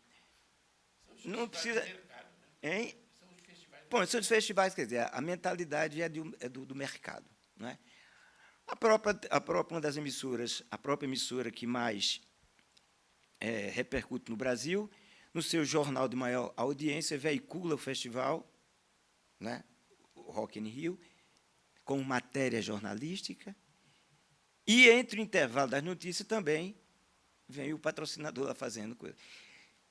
Não precisa... Hein? Bom, são os festivais, quer dizer, a mentalidade é, do, é do, do mercado. Né? A, própria, a própria, uma das emissoras, a própria emissora que mais é, repercute no Brasil, no seu jornal de maior audiência, veicula o festival, né, o Rock in Rio, com matéria jornalística, e entre o intervalo das notícias também vem o patrocinador lá fazendo coisa.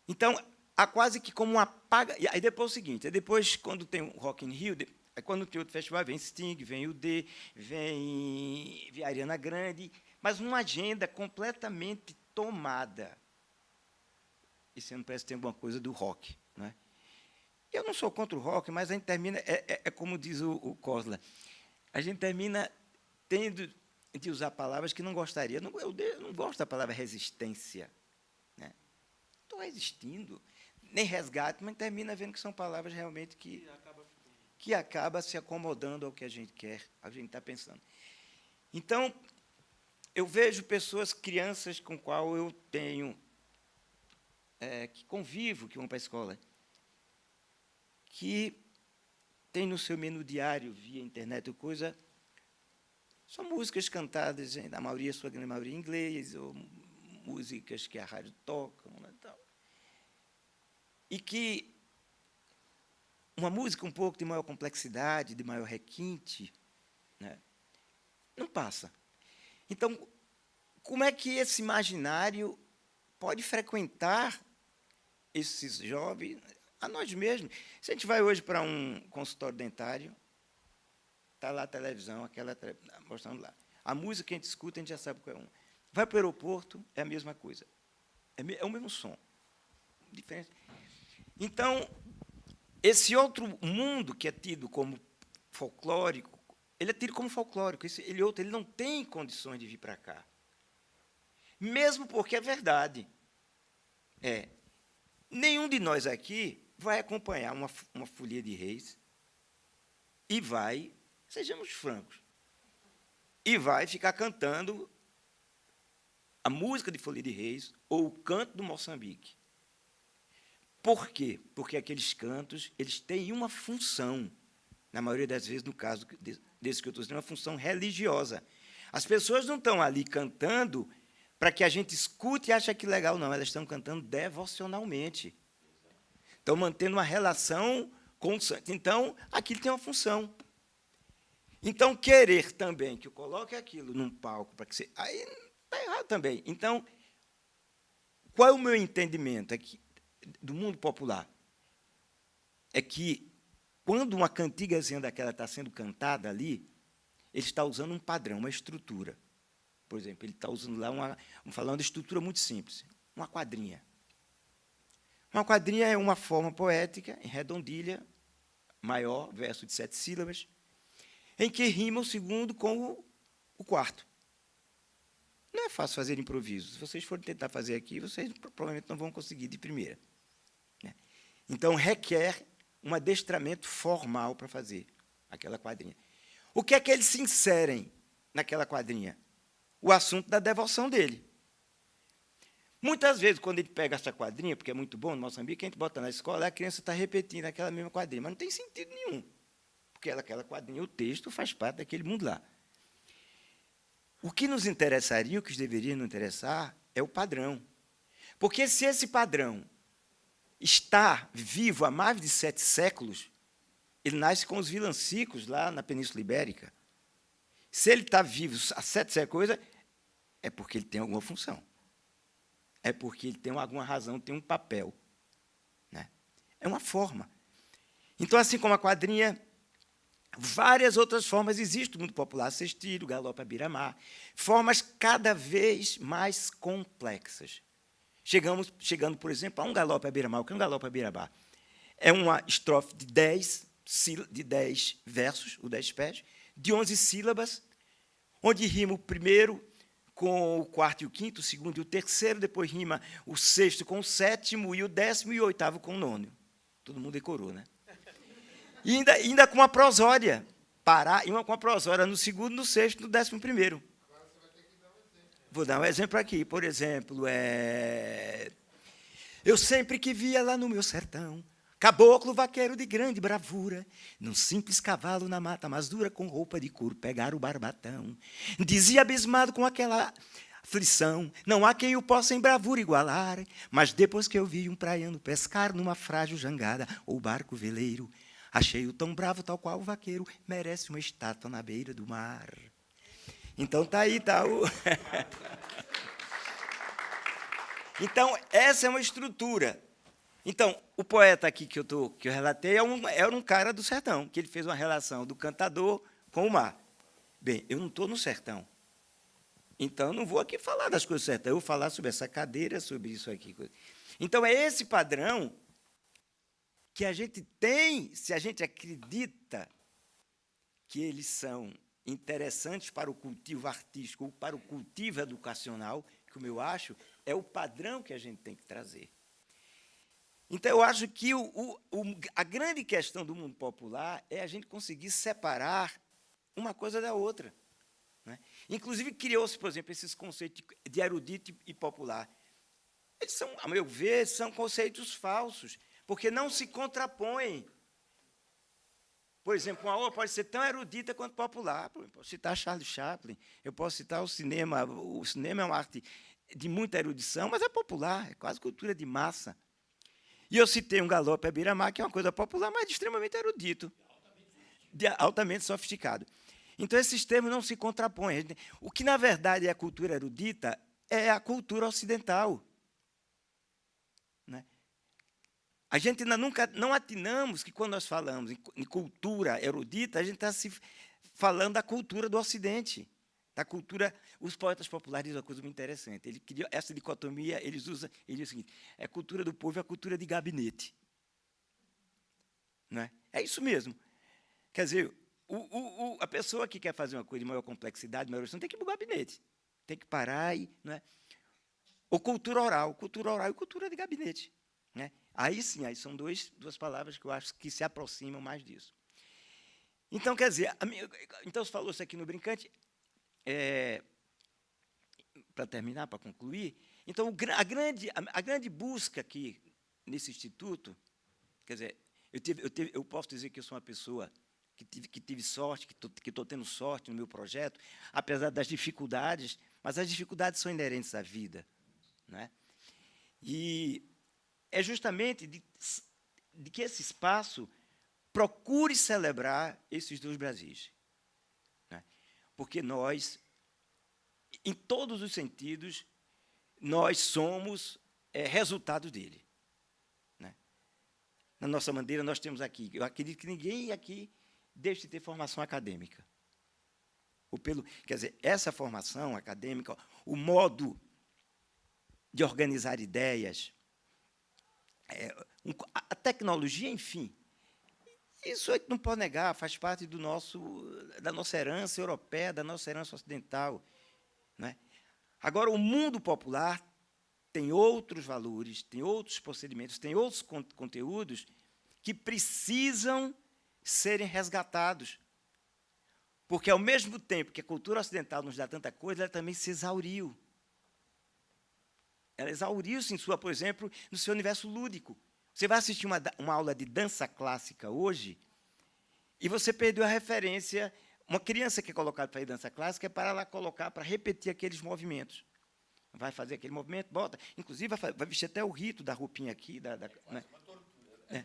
Então, há quase que como uma paga... E aí depois é o seguinte, depois, quando tem o Rock in Rio, Aí, quando tem outro festival, vem Sting, vem o D, vem, vem Ariana Grande, mas uma agenda completamente tomada. Esse ano parece que tem alguma coisa do rock. Não é? Eu não sou contra o rock, mas a gente termina, é, é, é como diz o, o Cosla, a gente termina tendo de usar palavras que não gostaria. Não, eu, eu não gosto da palavra resistência. Né? Estou resistindo. Nem resgate, mas termina vendo que são palavras realmente que que acaba se acomodando ao que a gente quer, ao que a gente está pensando. Então, eu vejo pessoas, crianças com qual eu tenho, é, que convivo, que vão para a escola, que tem no seu menu diário, via internet ou coisa, são músicas cantadas, na maioria, sua grande maioria, em inglês, ou músicas que a rádio toca, né, tal. e que uma música um pouco de maior complexidade, de maior requinte, né? não passa. Então, como é que esse imaginário pode frequentar esses jovens, a nós mesmos? Se a gente vai hoje para um consultório dentário, está lá a televisão, aquela mostrando lá. A música que a gente escuta, a gente já sabe qual é um. Vai para o aeroporto, é a mesma coisa. É, é o mesmo som. Diferente. Então, esse outro mundo que é tido como folclórico, ele é tido como folclórico. Esse, ele outro, ele não tem condições de vir para cá. Mesmo porque é verdade. É, nenhum de nós aqui vai acompanhar uma, uma folia de reis e vai, sejamos francos, e vai ficar cantando a música de folia de reis ou o canto do Moçambique. Por quê? Porque aqueles cantos eles têm uma função, na maioria das vezes, no caso desse que eu estou dizendo, uma função religiosa. As pessoas não estão ali cantando para que a gente escute e ache que legal, não. Elas estão cantando devocionalmente. Estão mantendo uma relação com o santo. Então, aquilo tem uma função. Então, querer também que eu coloque aquilo num palco para que você. Aí está errado também. Então, qual é o meu entendimento? É que do mundo popular é que, quando uma cantigazinha daquela está sendo cantada ali, ele está usando um padrão, uma estrutura. Por exemplo, ele está usando lá uma, vamos falar de estrutura muito simples, uma quadrinha. Uma quadrinha é uma forma poética, em redondilha, maior, verso de sete sílabas, em que rima o segundo com o, o quarto. Não é fácil fazer improviso. Se vocês forem tentar fazer aqui, vocês provavelmente não vão conseguir de primeira. Então, requer um adestramento formal para fazer aquela quadrinha. O que é que eles se inserem naquela quadrinha? O assunto da devoção dele. Muitas vezes, quando ele pega essa quadrinha, porque é muito bom no Moçambique, a gente bota na escola, a criança está repetindo aquela mesma quadrinha, mas não tem sentido nenhum, porque aquela quadrinha, o texto faz parte daquele mundo lá. O que nos interessaria, o que deveria nos interessar, é o padrão. Porque se esse padrão está vivo há mais de sete séculos, ele nasce com os vilancicos lá na Península Ibérica. Se ele está vivo há sete séculos, é porque ele tem alguma função. É porque ele tem alguma razão, tem um papel. Né? É uma forma. Então, assim como a quadrinha, várias outras formas existem no mundo popular, cestilho, galope biramar, formas cada vez mais complexas. Chegamos, chegando, por exemplo, a um galope biramar. O que é um galope biramar? É uma estrofe de dez, de dez versos, ou dez pés, de onze sílabas, onde rima o primeiro com o quarto e o quinto, o segundo e o terceiro, depois rima o sexto com o sétimo, e o décimo e o oitavo com o nono. Todo mundo decorou, né? E ainda, ainda com uma prosódia. Parar, e uma com a prosódia no segundo, no sexto, no décimo primeiro. Vou dar um exemplo aqui. Por exemplo, é... eu sempre que via lá no meu sertão, caboclo vaqueiro de grande bravura, num simples cavalo na mata mais dura, com roupa de couro, pegar o barbatão. Dizia abismado com aquela aflição, não há quem o possa em bravura igualar, mas depois que eu vi um praiano pescar numa frágil jangada, ou barco veleiro, achei-o tão bravo, tal qual o vaqueiro, merece uma estátua na beira do mar. Então tá aí, tá o. então, essa é uma estrutura. Então, o poeta aqui que eu, tô, que eu relatei é um, era um cara do sertão, que ele fez uma relação do cantador com o mar. Bem, eu não estou no sertão. Então, não vou aqui falar das coisas certas. Eu vou falar sobre essa cadeira, sobre isso aqui. Então, é esse padrão que a gente tem, se a gente acredita que eles são interessantes para o cultivo artístico ou para o cultivo educacional, como eu acho, é o padrão que a gente tem que trazer. Então, eu acho que o, o, a grande questão do mundo popular é a gente conseguir separar uma coisa da outra. Né? Inclusive, criou-se, por exemplo, esses conceitos de erudito e popular. Eles são, a meu ver, são conceitos falsos, porque não se contrapõem. Por exemplo, uma obra pode ser tão erudita quanto popular. Eu posso citar Charles Chaplin, eu posso citar o cinema. O cinema é uma arte de muita erudição, mas é popular, é quase cultura de massa. E eu citei um galope à beira-mar, que é uma coisa popular, mas extremamente erudito, de altamente sofisticado. Então, esses termos não se contrapõem. O que, na verdade, é a cultura erudita é a cultura ocidental. A gente ainda nunca não atinamos que, quando nós falamos em cultura erudita, a gente está se falando da cultura do Ocidente, da cultura. Os poetas populares dizem uma coisa muito interessante. Ele criou essa dicotomia, eles usam, ele diz o seguinte: é cultura do povo e a cultura de gabinete. Não é? é isso mesmo. Quer dizer, o, o, o, a pessoa que quer fazer uma coisa de maior complexidade, maior não tem que ir para o gabinete. Tem que parar e. Não é? Ou cultura oral, cultura oral e cultura de gabinete. Né? Aí sim, aí são dois, duas palavras que eu acho que se aproximam mais disso. Então, quer dizer, minha, então você falou isso aqui no Brincante, é, para terminar, para concluir, então a grande, a, grande busca aqui nesse instituto, quer dizer, eu, tive, eu, tive, eu posso dizer que eu sou uma pessoa que tive, que tive sorte, que estou tendo sorte no meu projeto, apesar das dificuldades, mas as dificuldades são inerentes à vida. Né? E é justamente de, de que esse espaço procure celebrar esses dois Brasis. Porque nós, em todos os sentidos, nós somos é, resultado dele. Né? Na nossa maneira, nós temos aqui, eu acredito que ninguém aqui deixe de ter formação acadêmica. Ou pelo, quer dizer, essa formação acadêmica, o modo de organizar ideias, é, um, a tecnologia, enfim, isso a gente não pode negar, faz parte do nosso, da nossa herança europeia, da nossa herança ocidental. Né? Agora, o mundo popular tem outros valores, tem outros procedimentos, tem outros con conteúdos que precisam serem resgatados. Porque, ao mesmo tempo que a cultura ocidental nos dá tanta coisa, ela também se exauriu. Ela exauriu-se em sua, por exemplo, no seu universo lúdico. Você vai assistir uma, uma aula de dança clássica hoje e você perdeu a referência uma criança que é colocada para ir dança clássica é para ela colocar, para repetir aqueles movimentos. Vai fazer aquele movimento, bota. Inclusive, vai, vai vestir até o rito da roupinha aqui. Da, da né? é.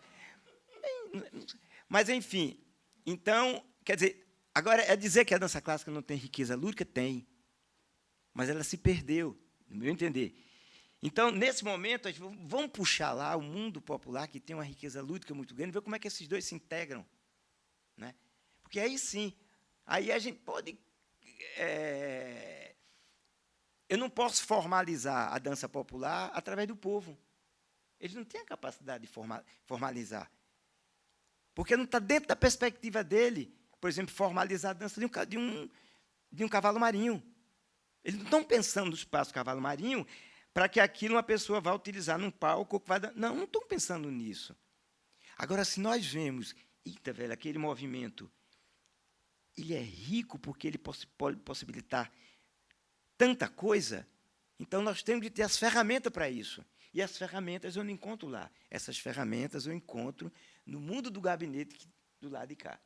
Mas, enfim, então, quer dizer, agora, é dizer que a dança clássica não tem riqueza lúdica? Tem. Mas ela se perdeu, no meu entender. Então, nesse momento, vamos puxar lá o mundo popular, que tem uma riqueza lúdica muito grande, ver como é que esses dois se integram. Né? Porque aí sim, aí a gente pode. É, eu não posso formalizar a dança popular através do povo. Eles não têm a capacidade de formalizar. Porque não está dentro da perspectiva dele, por exemplo, formalizar a dança de um, de um, de um cavalo marinho. Eles não estão pensando no espaço cavalo marinho para que aquilo uma pessoa vá utilizar num palco. Vai dar... Não, não estão pensando nisso. Agora, se nós vemos, eita, velho, aquele movimento, ele é rico porque ele pode possibilitar tanta coisa, então nós temos de ter as ferramentas para isso. E as ferramentas eu não encontro lá. Essas ferramentas eu encontro no mundo do gabinete do lado de cá.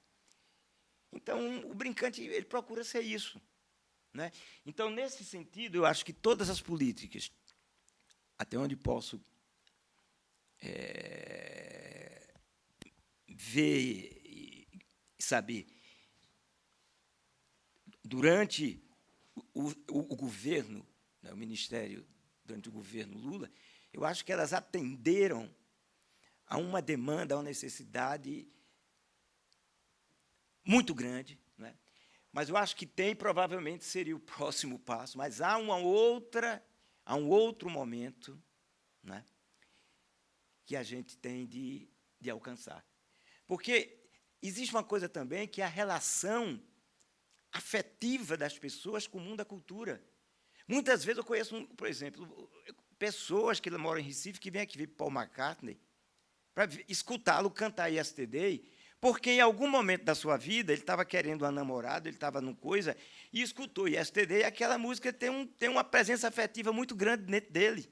Então, o brincante ele procura ser isso. Né? Então, nesse sentido, eu acho que todas as políticas, até onde posso é, ver e saber, durante o, o, o governo, né, o Ministério, durante o governo Lula, eu acho que elas atenderam a uma demanda, a uma necessidade muito grande, né? mas eu acho que tem, provavelmente seria o próximo passo, mas há uma outra, há um outro momento né, que a gente tem de, de alcançar. Porque existe uma coisa também que é a relação afetiva das pessoas com o mundo da cultura. Muitas vezes eu conheço, por exemplo, pessoas que moram em Recife que vêm aqui ver Paul McCartney para escutá-lo cantar Yesterday, porque em algum momento da sua vida ele estava querendo uma namorada, ele estava numa coisa, e escutou Yesterday, e aquela música tem, um, tem uma presença afetiva muito grande dentro dele.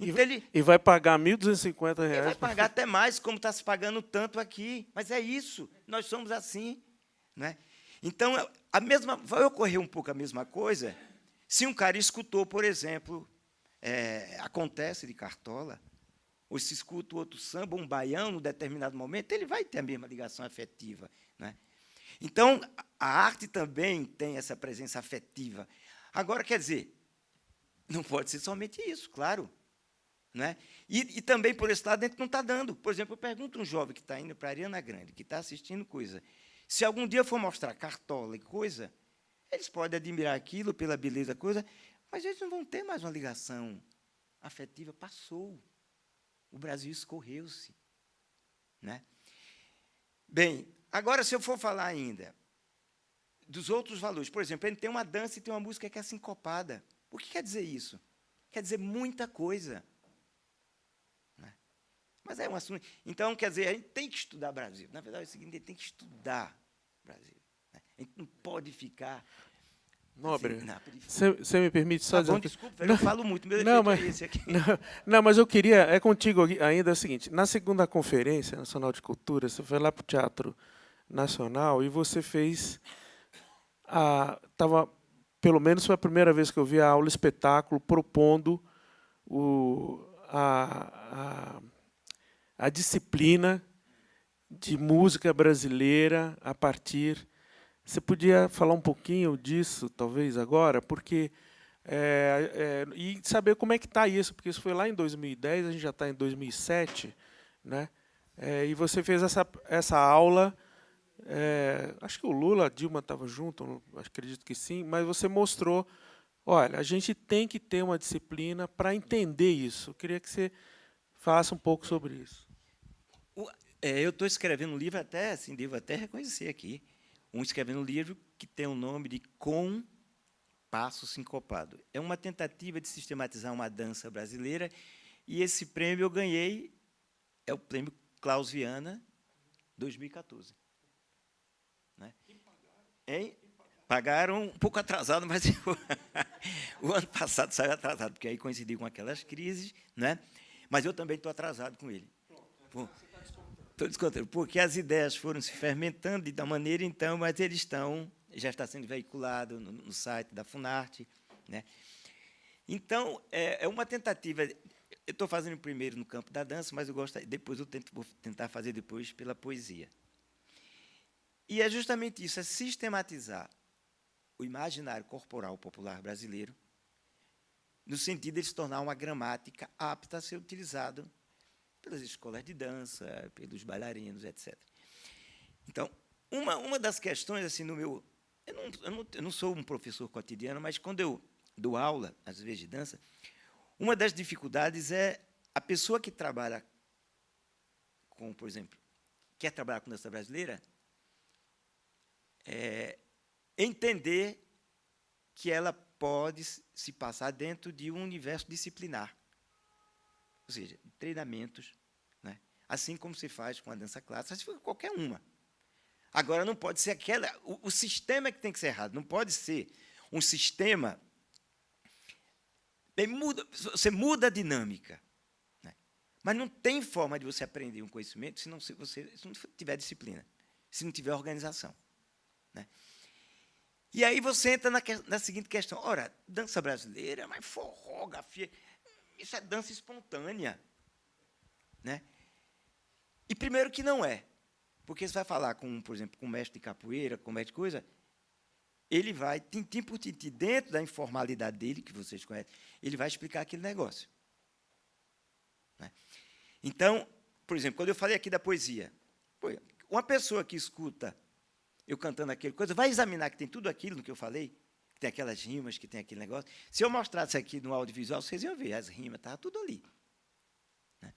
Então, e, ele, e vai pagar R$ 1.250. Ele vai pagar até mais, como está se pagando tanto aqui. Mas é isso, nós somos assim. Né? Então, a mesma, vai ocorrer um pouco a mesma coisa se um cara escutou, por exemplo, é, acontece de Cartola, ou se escuta outro samba, um baião, num determinado momento, ele vai ter a mesma ligação afetiva. Né? Então, a arte também tem essa presença afetiva. Agora, quer dizer, não pode ser somente isso, claro. Né? E, e também, por esse lado, a gente não está dando. Por exemplo, eu pergunto a um jovem que está indo para a Ariana Grande, que está assistindo coisa, se algum dia for mostrar cartola e coisa, eles podem admirar aquilo pela beleza coisa, mas eles não vão ter mais uma ligação afetiva. Passou. O Brasil escorreu-se. Né? Bem, agora, se eu for falar ainda dos outros valores, por exemplo, ele tem uma dança e tem uma música que é sincopada. O que quer dizer isso? Quer dizer muita coisa. Né? Mas é um assunto. Então, quer dizer, a gente tem que estudar Brasil. Na verdade, é o seguinte: a gente tem que estudar Brasil. Né? A gente não pode ficar Nobre, você me permite só tá dizer... Bom, desculpa, não, eu falo muito, meu não, mas, é esse aqui. Não, não, mas eu queria, é contigo ainda é o seguinte, na segunda Conferência Nacional de Cultura, você foi lá para o Teatro Nacional e você fez, a, tava, pelo menos foi a primeira vez que eu vi a aula espetáculo propondo o, a, a, a disciplina de música brasileira a partir você podia falar um pouquinho disso, talvez, agora? Porque é, é, e saber como é que está isso, porque isso foi lá em 2010, a gente já está em 2007, né? É, e você fez essa, essa aula, é, acho que o Lula, a Dilma estava junto, acredito que sim, mas você mostrou, olha, a gente tem que ter uma disciplina para entender isso. Eu queria que você falasse um pouco sobre isso. É, eu estou escrevendo um livro até, assim, devo até reconhecer aqui, um escrevendo um livro que tem o nome de Com Passo Sincopado. É uma tentativa de sistematizar uma dança brasileira, e esse prêmio eu ganhei, é o prêmio Klaus Viana, 2014. Né? Hein? Pagaram um pouco atrasado, mas o ano passado saiu atrasado, porque aí coincidiu com aquelas crises, né? mas eu também estou atrasado com ele. Pronto, Estou descontando, porque as ideias foram se fermentando de tal maneira, então, mas eles estão, já está sendo veiculado no, no site da Funarte. Né? Então, é, é uma tentativa. Eu estou fazendo primeiro no campo da dança, mas eu gosto, depois eu tento, vou tentar fazer depois pela poesia. E é justamente isso, é sistematizar o imaginário corporal popular brasileiro, no sentido de se tornar uma gramática apta a ser utilizado pelas escolas de dança, pelos bailarinos, etc. Então, uma, uma das questões, assim, no meu... Eu não, eu, não, eu não sou um professor cotidiano, mas quando eu dou aula, às vezes, de dança, uma das dificuldades é a pessoa que trabalha com, por exemplo, quer trabalhar com dança brasileira, é, entender que ela pode se passar dentro de um universo disciplinar. Ou seja, treinamentos, né? assim como se faz com a dança clássica, se for qualquer uma. Agora, não pode ser aquela... O, o sistema é que tem que ser errado, não pode ser um sistema... Muda, você muda a dinâmica. Né? Mas não tem forma de você aprender um conhecimento se não, se você, se não tiver disciplina, se não tiver organização. Né? E aí você entra na, na, seguinte questão. Ora, dança brasileira, mas forró, gafia, isso é dança espontânea. Né? E primeiro que não é. Porque você vai falar com, por exemplo, com um mestre de capoeira, com um mestre de coisa, ele vai, tintim por tintim, dentro da informalidade dele, que vocês conhecem, ele vai explicar aquele negócio. Né? Então, por exemplo, quando eu falei aqui da poesia, uma pessoa que escuta eu cantando aquele coisa, vai examinar que tem tudo aquilo no que eu falei, que tem aquelas rimas, que tem aquele negócio. Se eu mostrasse aqui no audiovisual, vocês iam ver, as rimas, estava tudo ali. Né?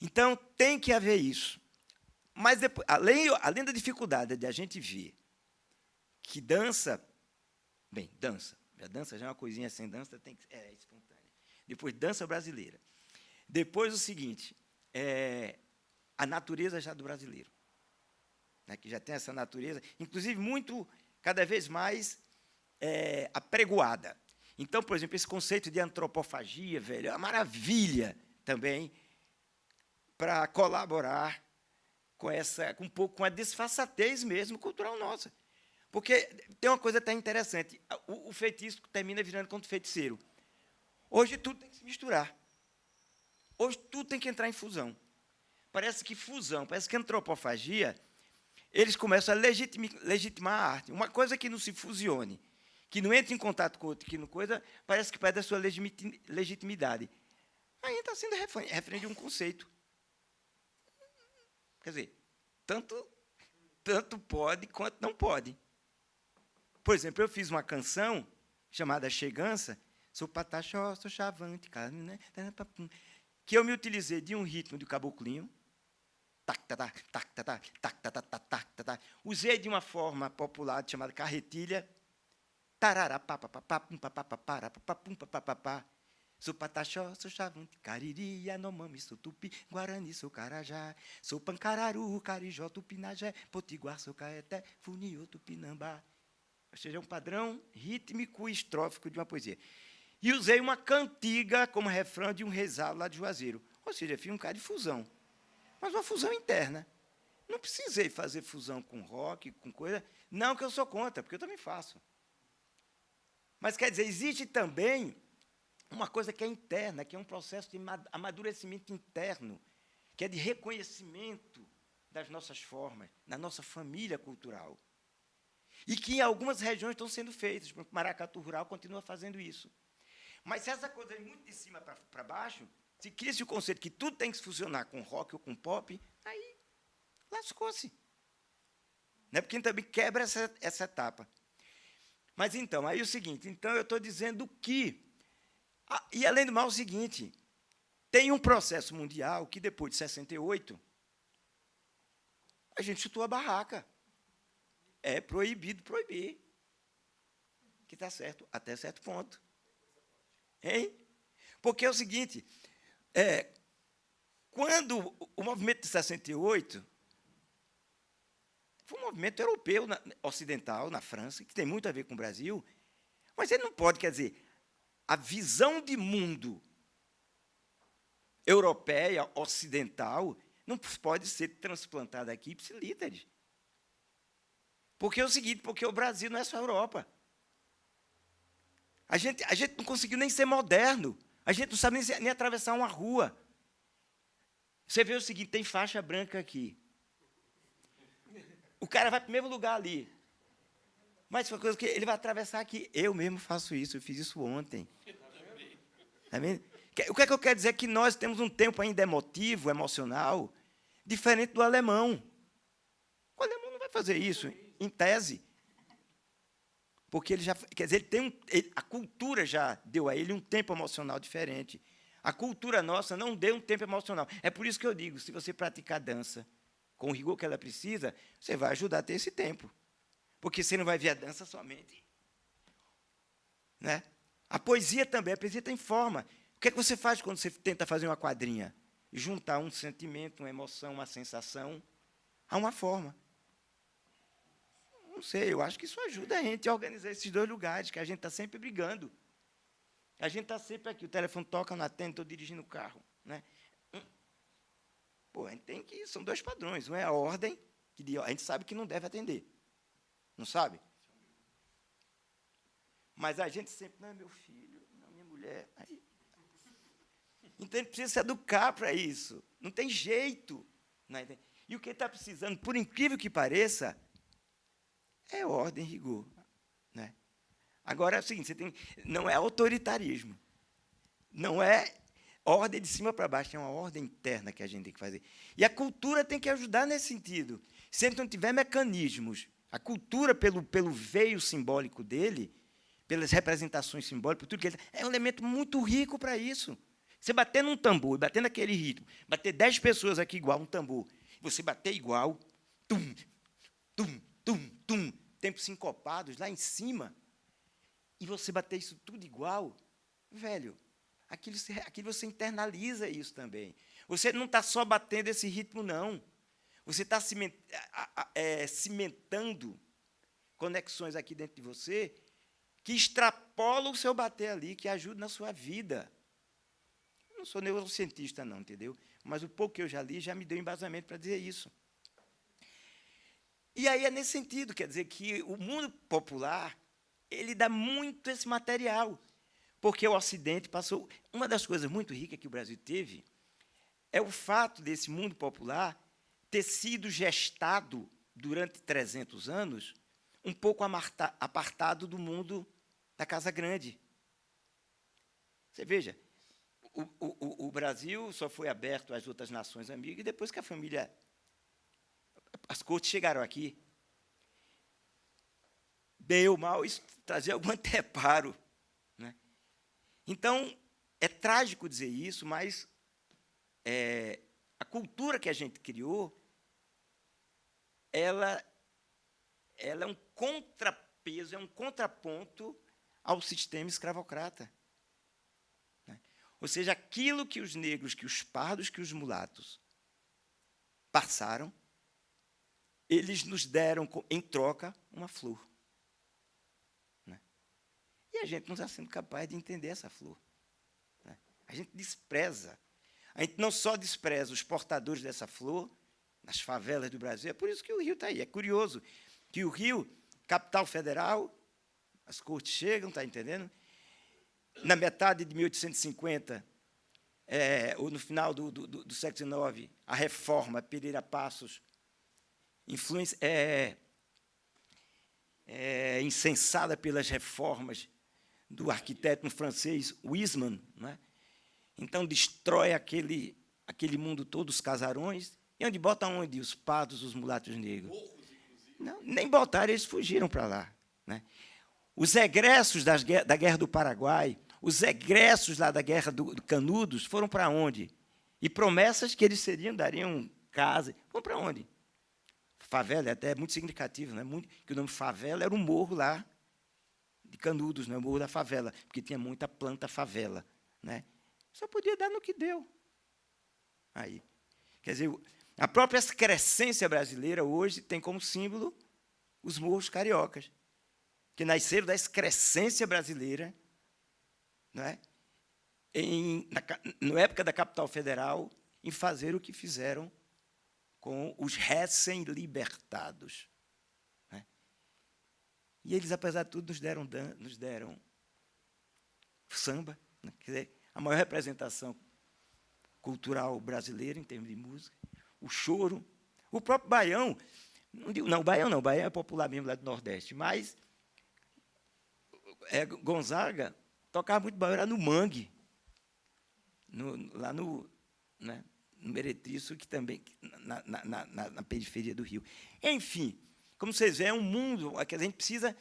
Então, tem que haver isso. Mas, depois, além, além da dificuldade de a gente ver que dança, bem, dança, a dança já é uma coisinha sem dança, tem que, é espontânea. Depois, dança brasileira. Depois, o seguinte, é, a natureza já do brasileiro né, que já tem essa natureza, inclusive muito, cada vez mais é, apregoada. Então, por exemplo, esse conceito de antropofagia, velho, é uma maravilha também para colaborar com essa, com um pouco com a desfaçatez mesmo cultural nossa. Porque tem uma coisa até interessante, o, o feitiço termina virando contra o feiticeiro. Hoje tudo tem que se misturar. Hoje tudo tem que entrar em fusão. Parece que fusão, parece que antropofagia eles começam a legitimar a arte. Uma coisa que não se fusione, que não entre em contato com outra, que não coisa, parece que perde a sua legitimidade. Aí está sendo refém de um conceito. Quer dizer, tanto, tanto pode quanto não pode. Por exemplo, eu fiz uma canção chamada Chegança, sou pataxó, sou chavante, né, que eu me utilizei de um ritmo de caboclinho, Usei de uma forma popular chamada carretilha. Sou pataxó, sou chavante, cariri, yanomami, sou tupi, guarani, sou carajá, sou pancararu, carijó, tupinajé, potiguar, sou caeté, funiô, tupinambá. Ou seja, é um padrão rítmico e estrófico de uma poesia. E usei uma cantiga como refrão de um rezado lá de Juazeiro. Ou seja, fiz um cara de fusão mas uma fusão interna. Não precisei fazer fusão com rock, com coisa. Não que eu sou contra, porque eu também faço. Mas, quer dizer, existe também uma coisa que é interna, que é um processo de amadurecimento interno, que é de reconhecimento das nossas formas, da nossa família cultural. E que em algumas regiões estão sendo feitas. Exemplo, Maracatu Rural continua fazendo isso. Mas se essa coisa é muito de cima para baixo, se cria-se o conceito que tudo tem que funcionar com rock ou com pop, aí lascou-se. Né? Porque também quebra essa, essa etapa. Mas então, aí é o seguinte, então eu estou dizendo que, e além do mal, o seguinte, tem um processo mundial que depois de 68, a gente chutou a barraca. É proibido proibir. Que está certo, até certo ponto. Hein? Porque é o seguinte, é, quando o movimento de 68 foi um movimento europeu, na, ocidental, na França, que tem muito a ver com o Brasil, mas ele não pode, quer dizer, a visão de mundo europeia, ocidental, não pode ser transplantado aqui ipsilíteres. Porque é o seguinte, porque o Brasil não é só a Europa. A gente, a gente não conseguiu nem ser moderno. A gente não sabe nem, nem atravessar uma rua. Você vê o seguinte, tem faixa branca aqui. Cara vai para o mesmo lugar ali. Mas foi coisa que ele vai atravessar aqui. Eu mesmo faço isso, eu fiz isso ontem. Tá vendo? O que é que eu quero dizer? Que nós temos um tempo ainda emotivo, emocional, diferente do alemão. O alemão não vai fazer isso, em tese. Porque ele já, quer dizer, ele tem um, ele, a cultura já deu a ele um tempo emocional diferente. A cultura nossa não deu um tempo emocional. É por isso que eu digo, se você praticar dança com o rigor que ela precisa, você vai ajudar a ter esse tempo. Porque você não vai ver a dança somente. Né? A poesia também, a poesia tem forma. O que, é que você faz quando você tenta fazer uma quadrinha? Juntar um sentimento, uma emoção, uma sensação a uma forma. Não sei, eu acho que isso ajuda a gente a organizar esses dois lugares, que a gente está sempre brigando. A gente está sempre aqui, o telefone toca, não atende, estou dirigindo o carro. Né? Pô, a gente tem que. São dois padrões. Um é a ordem, que a gente sabe que não deve atender. Não sabe? Mas a gente sempre, não é meu filho, não é minha mulher. Aí. Então a gente precisa se educar para isso. Não tem jeito. Não é? E o que está precisando, por incrível que pareça, é ordem rigor. Né? Agora é o seguinte, você tem, não é autoritarismo. Não é ordem de cima para baixo, é uma ordem interna que a gente tem que fazer. E a cultura tem que ajudar nesse sentido. Se não tiver mecanismos, a cultura, pelo, pelo veio simbólico dele, pelas representações simbólicas, tudo que ele é um elemento muito rico para isso. Você bater num tambor, bater naquele ritmo, bater dez pessoas aqui igual um tambor, você bater igual, tum, tum, tum, tum, tempos sincopados lá em cima, e você bater isso tudo igual, velho, aquilo, aquilo você internaliza isso também. Você não está só batendo esse ritmo, não. Você está é, cimentando conexões aqui dentro de você que extrapolam o seu bater ali, que ajudam na sua vida. Eu não sou neurocientista, não, entendeu? Mas o pouco que eu já li já me deu embasamento para dizer isso. E aí é nesse sentido, quer dizer que o mundo popular ele dá muito esse material, porque o Ocidente passou. Uma das coisas muito ricas que o Brasil teve é o fato desse mundo popular ter sido gestado durante 300 anos um pouco apartado do mundo da Casa Grande. Você veja, o, o, o Brasil só foi aberto às outras nações amigas depois que a família as cortes chegaram aqui. Bem ou mal, isso trazia algum anteparo. Né? Então, é trágico dizer isso, mas é, a cultura que a gente criou, ela, ela é um contrapeso, é um contraponto ao sistema escravocrata. Né? Ou seja, aquilo que os negros, que os pardos, que os mulatos passaram, eles nos deram em troca uma flor. A gente não está sendo capaz de entender essa flor. Né? A gente despreza. A gente não só despreza os portadores dessa flor, nas favelas do Brasil, é por isso que o Rio está aí. É curioso que o Rio, capital federal, as cortes chegam, está entendendo? Na metade de 1850, é, ou no final do, do, do século XIX, a reforma Pereira Passos influência, é, é, insensada pelas reformas do arquiteto francês Wiesmann, né? então destrói aquele, aquele mundo todo, os casarões, e onde bota onde? Os pardos, os mulatos negros. Não, nem botaram, eles fugiram para lá. Né? Os egressos das, da Guerra do Paraguai, os egressos lá da Guerra do, do Canudos foram para onde? E promessas que eles seriam, dariam casa. Vão para onde? favela, é até muito significativo, né? muito, que o nome favela era um morro lá de Canudos, né? o morro da favela, porque tinha muita planta favela. Né? Só podia dar no que deu. Aí. Quer dizer, a própria excrescência brasileira hoje tem como símbolo os morros cariocas, que nasceram da excrescência brasileira, não é? em, na, na época da capital federal, em fazer o que fizeram com os recém-libertados. E eles, apesar de tudo, nos deram, nos deram samba, né? quer dizer, a maior representação cultural brasileira em termos de música, o choro, o próprio baião, não, digo, não, baião não, o baião é popular mesmo lá do Nordeste, mas é, Gonzaga tocava muito baião, era no mangue, no, lá no, né, no Meretriço, que também na, na, na, na, periferia do Rio. Enfim, como vocês veem, é um mundo que a gente precisa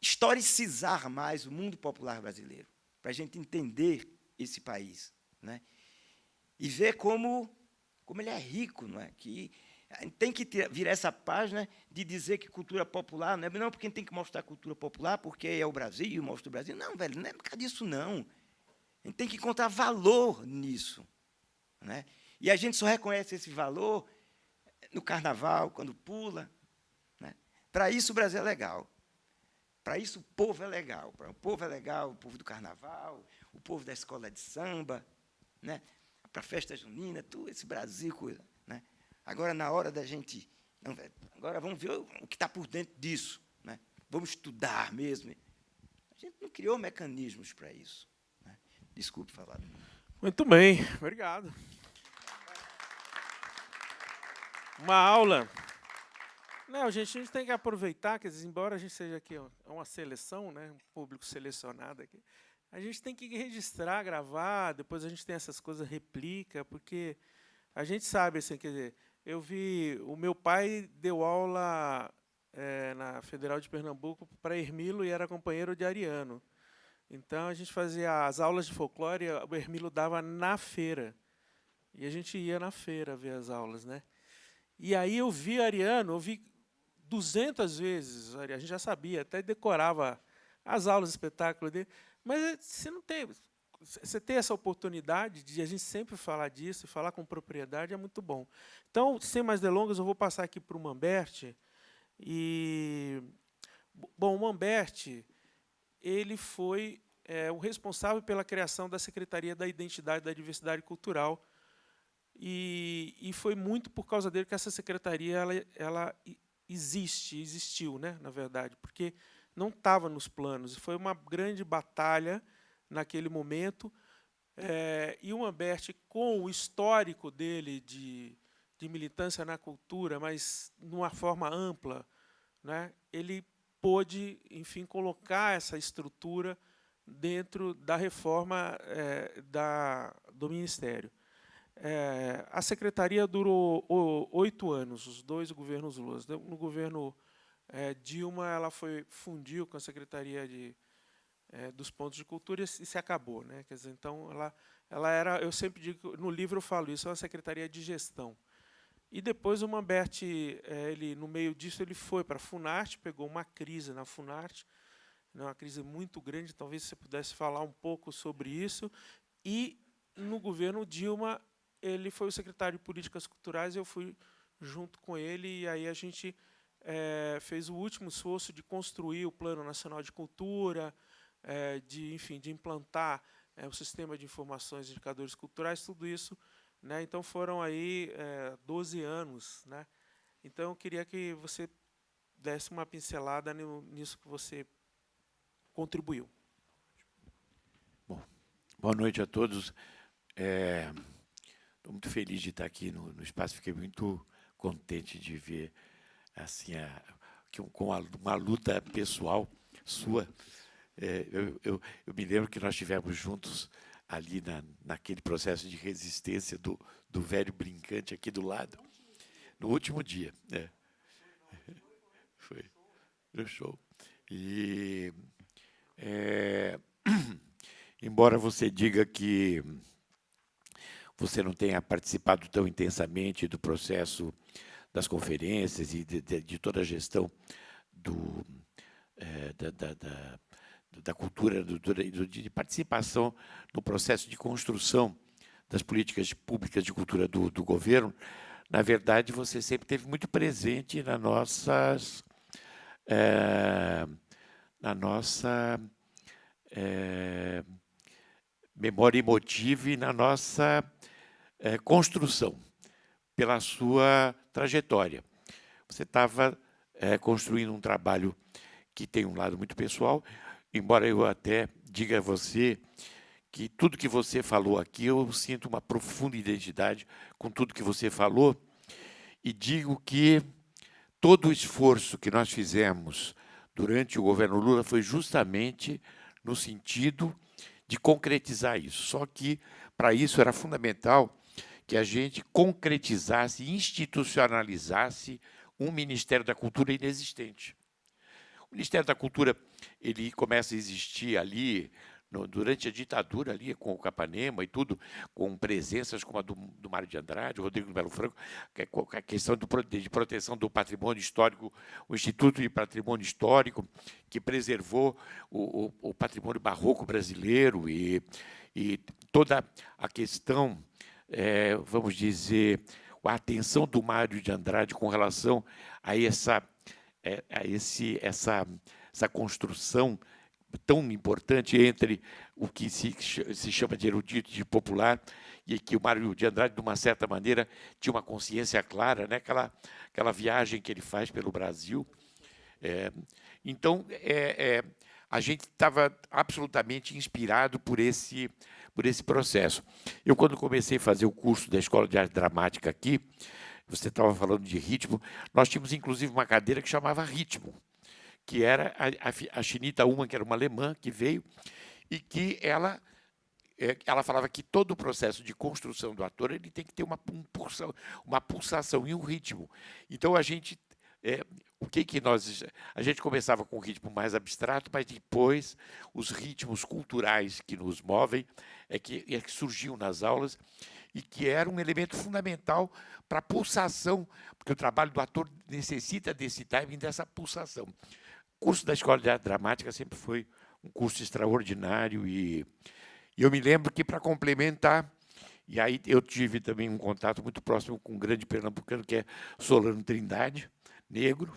historicizar mais o mundo popular brasileiro, para a gente entender esse país. Né? E ver como, como ele é rico, não é? que tem que ter, virar essa página de dizer que cultura popular, não é não porque tem que mostrar cultura popular, porque é o Brasil, mostra o Brasil. Não, velho, não é por causa disso, não. A gente tem que encontrar valor nisso. Né? E a gente só reconhece esse valor no carnaval, quando pula. Para isso o Brasil é legal. Para isso o povo é legal. O povo é legal, o povo do carnaval, o povo da escola de samba, né? para festa junina, tudo esse Brasil. Coisa, né? Agora, na hora da gente. Não, agora vamos ver o que está por dentro disso. Né? Vamos estudar mesmo. A gente não criou mecanismos para isso. Né? Desculpe falar. Muito bem, obrigado. Uma aula. Não, gente, a gente tem que aproveitar, quer dizer, embora a gente seja aqui uma seleção, né, um público selecionado aqui, a gente tem que registrar, gravar, depois a gente tem essas coisas, replica, porque a gente sabe, assim, quer dizer, eu vi, o meu pai deu aula é, na Federal de Pernambuco para Hermilo e era companheiro de Ariano. Então, a gente fazia as aulas de folclore, o Hermilo dava na feira. E a gente ia na feira ver as aulas, né? E aí eu vi Ariano, eu vi 200 vezes, a gente já sabia, até decorava as aulas, espetáculo dele, mas você não tem, você ter essa oportunidade de a gente sempre falar disso, falar com propriedade, é muito bom. Então, sem mais delongas, eu vou passar aqui para o Mamberte. E, bom, o Mamberte, ele foi é, o responsável pela criação da Secretaria da Identidade da Diversidade Cultural, e, e, foi muito por causa dele que essa secretaria ela, ela existe, existiu, né, na verdade, porque não estava nos planos. Foi uma grande batalha naquele momento. É, e o Ambert, com o histórico dele de, de militância na cultura, mas numa forma ampla, né, ele pôde, enfim, colocar essa estrutura dentro da reforma é, da, do Ministério. É, a secretaria durou oito anos, os dois governos Lula. No governo é, Dilma, ela foi fundiu com a secretaria de, é, dos pontos de cultura e se acabou, né? Quer dizer, então ela, ela era, eu sempre digo, no livro eu falo isso, é uma secretaria de gestão. E depois o Mamberti, é, ele no meio disso ele foi para a Funarte, pegou uma crise na Funarte, né, uma crise muito grande. Talvez você pudesse falar um pouco sobre isso. E no governo Dilma ele foi o secretário de Políticas Culturais, eu fui junto com ele, e aí a gente é, fez o último esforço de construir o Plano Nacional de Cultura, é, de, enfim, de implantar é, o sistema de informações e indicadores culturais, tudo isso. Né, então, foram aí 12 anos. Né, então, eu queria que você desse uma pincelada nisso que você contribuiu. Bom, boa noite a todos. É, Estou muito feliz de estar aqui no, no, espaço, fiquei muito contente de ver assim a, que, com a, uma luta pessoal sua. É, eu, eu, eu, me lembro que nós estivemos juntos ali na, naquele processo de resistência do, do velho brincante aqui do lado, no último dia. É. Foi no show. E, é, embora você diga que você não tenha participado tão intensamente do processo das conferências e de, de, de toda a gestão do, é, da, da, da, da, cultura, do, do, de participação no processo de construção das políticas públicas de cultura do, do governo, na verdade, você sempre esteve muito presente na nossas, é, na nossa é, memória emotiva e na nossa é, construção. pela sua trajetória. Você estava é, construindo um trabalho que tem um lado muito pessoal, embora eu até diga a você que tudo que você falou aqui, eu sinto uma profunda identidade com tudo que você falou, e digo que todo o esforço que nós fizemos durante o governo Lula foi justamente no sentido de concretizar isso. Só que, para isso, era fundamental que a gente concretizasse, institucionalizasse um Ministério da Cultura inexistente. O Ministério da Cultura ele começa a existir ali durante a ditadura ali com o Capanema e tudo, com presenças como a do, do Mário de Andrade, Rodrigo Melo Franco, que é a questão do, de proteção do patrimônio histórico, o Instituto de Patrimônio Histórico, que preservou o, o, o patrimônio barroco brasileiro e, e toda a questão, é, vamos dizer, a atenção do Mário de Andrade com relação a essa, é, a esse, essa, essa construção tão importante entre o que se, se chama de erudito, de popular, e que o Mário de Andrade, de uma certa maneira, tinha uma consciência clara, né? aquela, aquela viagem que ele faz pelo Brasil. É, então, é, é, a gente estava absolutamente inspirado por esse, por esse processo. Eu, quando comecei a fazer o curso da Escola de Arte Dramática aqui, você estava falando de ritmo, nós tínhamos, inclusive, uma cadeira que chamava ritmo que era a, a, Chinita Uma, que era uma alemã que veio, e que ela, é, ela falava que todo o processo de construção do ator ele tem que ter uma, um pulsa, uma pulsação e um ritmo. Então, a gente... É, o que, que nós... A gente começava com um ritmo mais abstrato, mas depois os ritmos culturais que nos movem é que, é que surgiam nas aulas e que era um elemento fundamental para a pulsação, porque o trabalho do ator necessita desse timing, dessa pulsação. Curso da Escola de Arte Dramática sempre foi um curso extraordinário e, e eu me lembro que, para complementar, e aí eu tive também um contato muito próximo com um grande pernambucano, que é Solano Trindade, negro,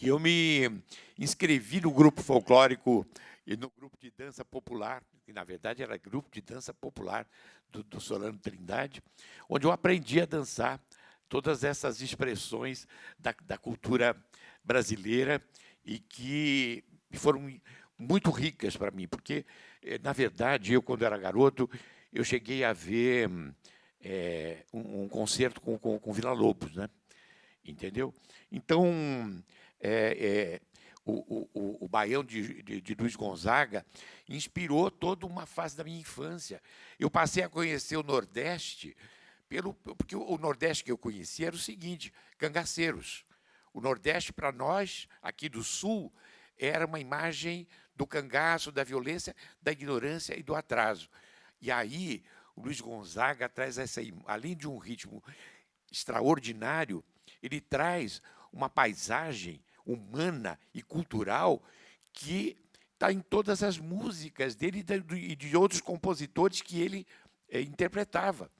e eu me inscrevi no grupo folclórico e no grupo de dança popular, que na verdade era grupo de dança popular do, do Solano Trindade, onde eu aprendi a dançar todas essas expressões da, da cultura brasileira e que foram muito ricas para mim, porque, eh, na verdade, eu, quando era garoto, eu cheguei a ver é, um, um, concerto com, com, com Vila Lobos, né? entendeu? Então, é, é, o, o, o Baião de, de, de, Luiz Gonzaga inspirou toda uma fase da minha infância. Eu passei a conhecer o Nordeste, pelo, porque o Nordeste que eu conhecia era o seguinte, cangaceiros. O Nordeste, para nós, aqui do Sul, era uma imagem do cangaço, da violência, da ignorância e do atraso. E aí, o Luiz Gonzaga traz essa, além de um ritmo extraordinário, ele traz uma paisagem humana e cultural que está em todas as músicas dele e de outros compositores que ele é, interpretava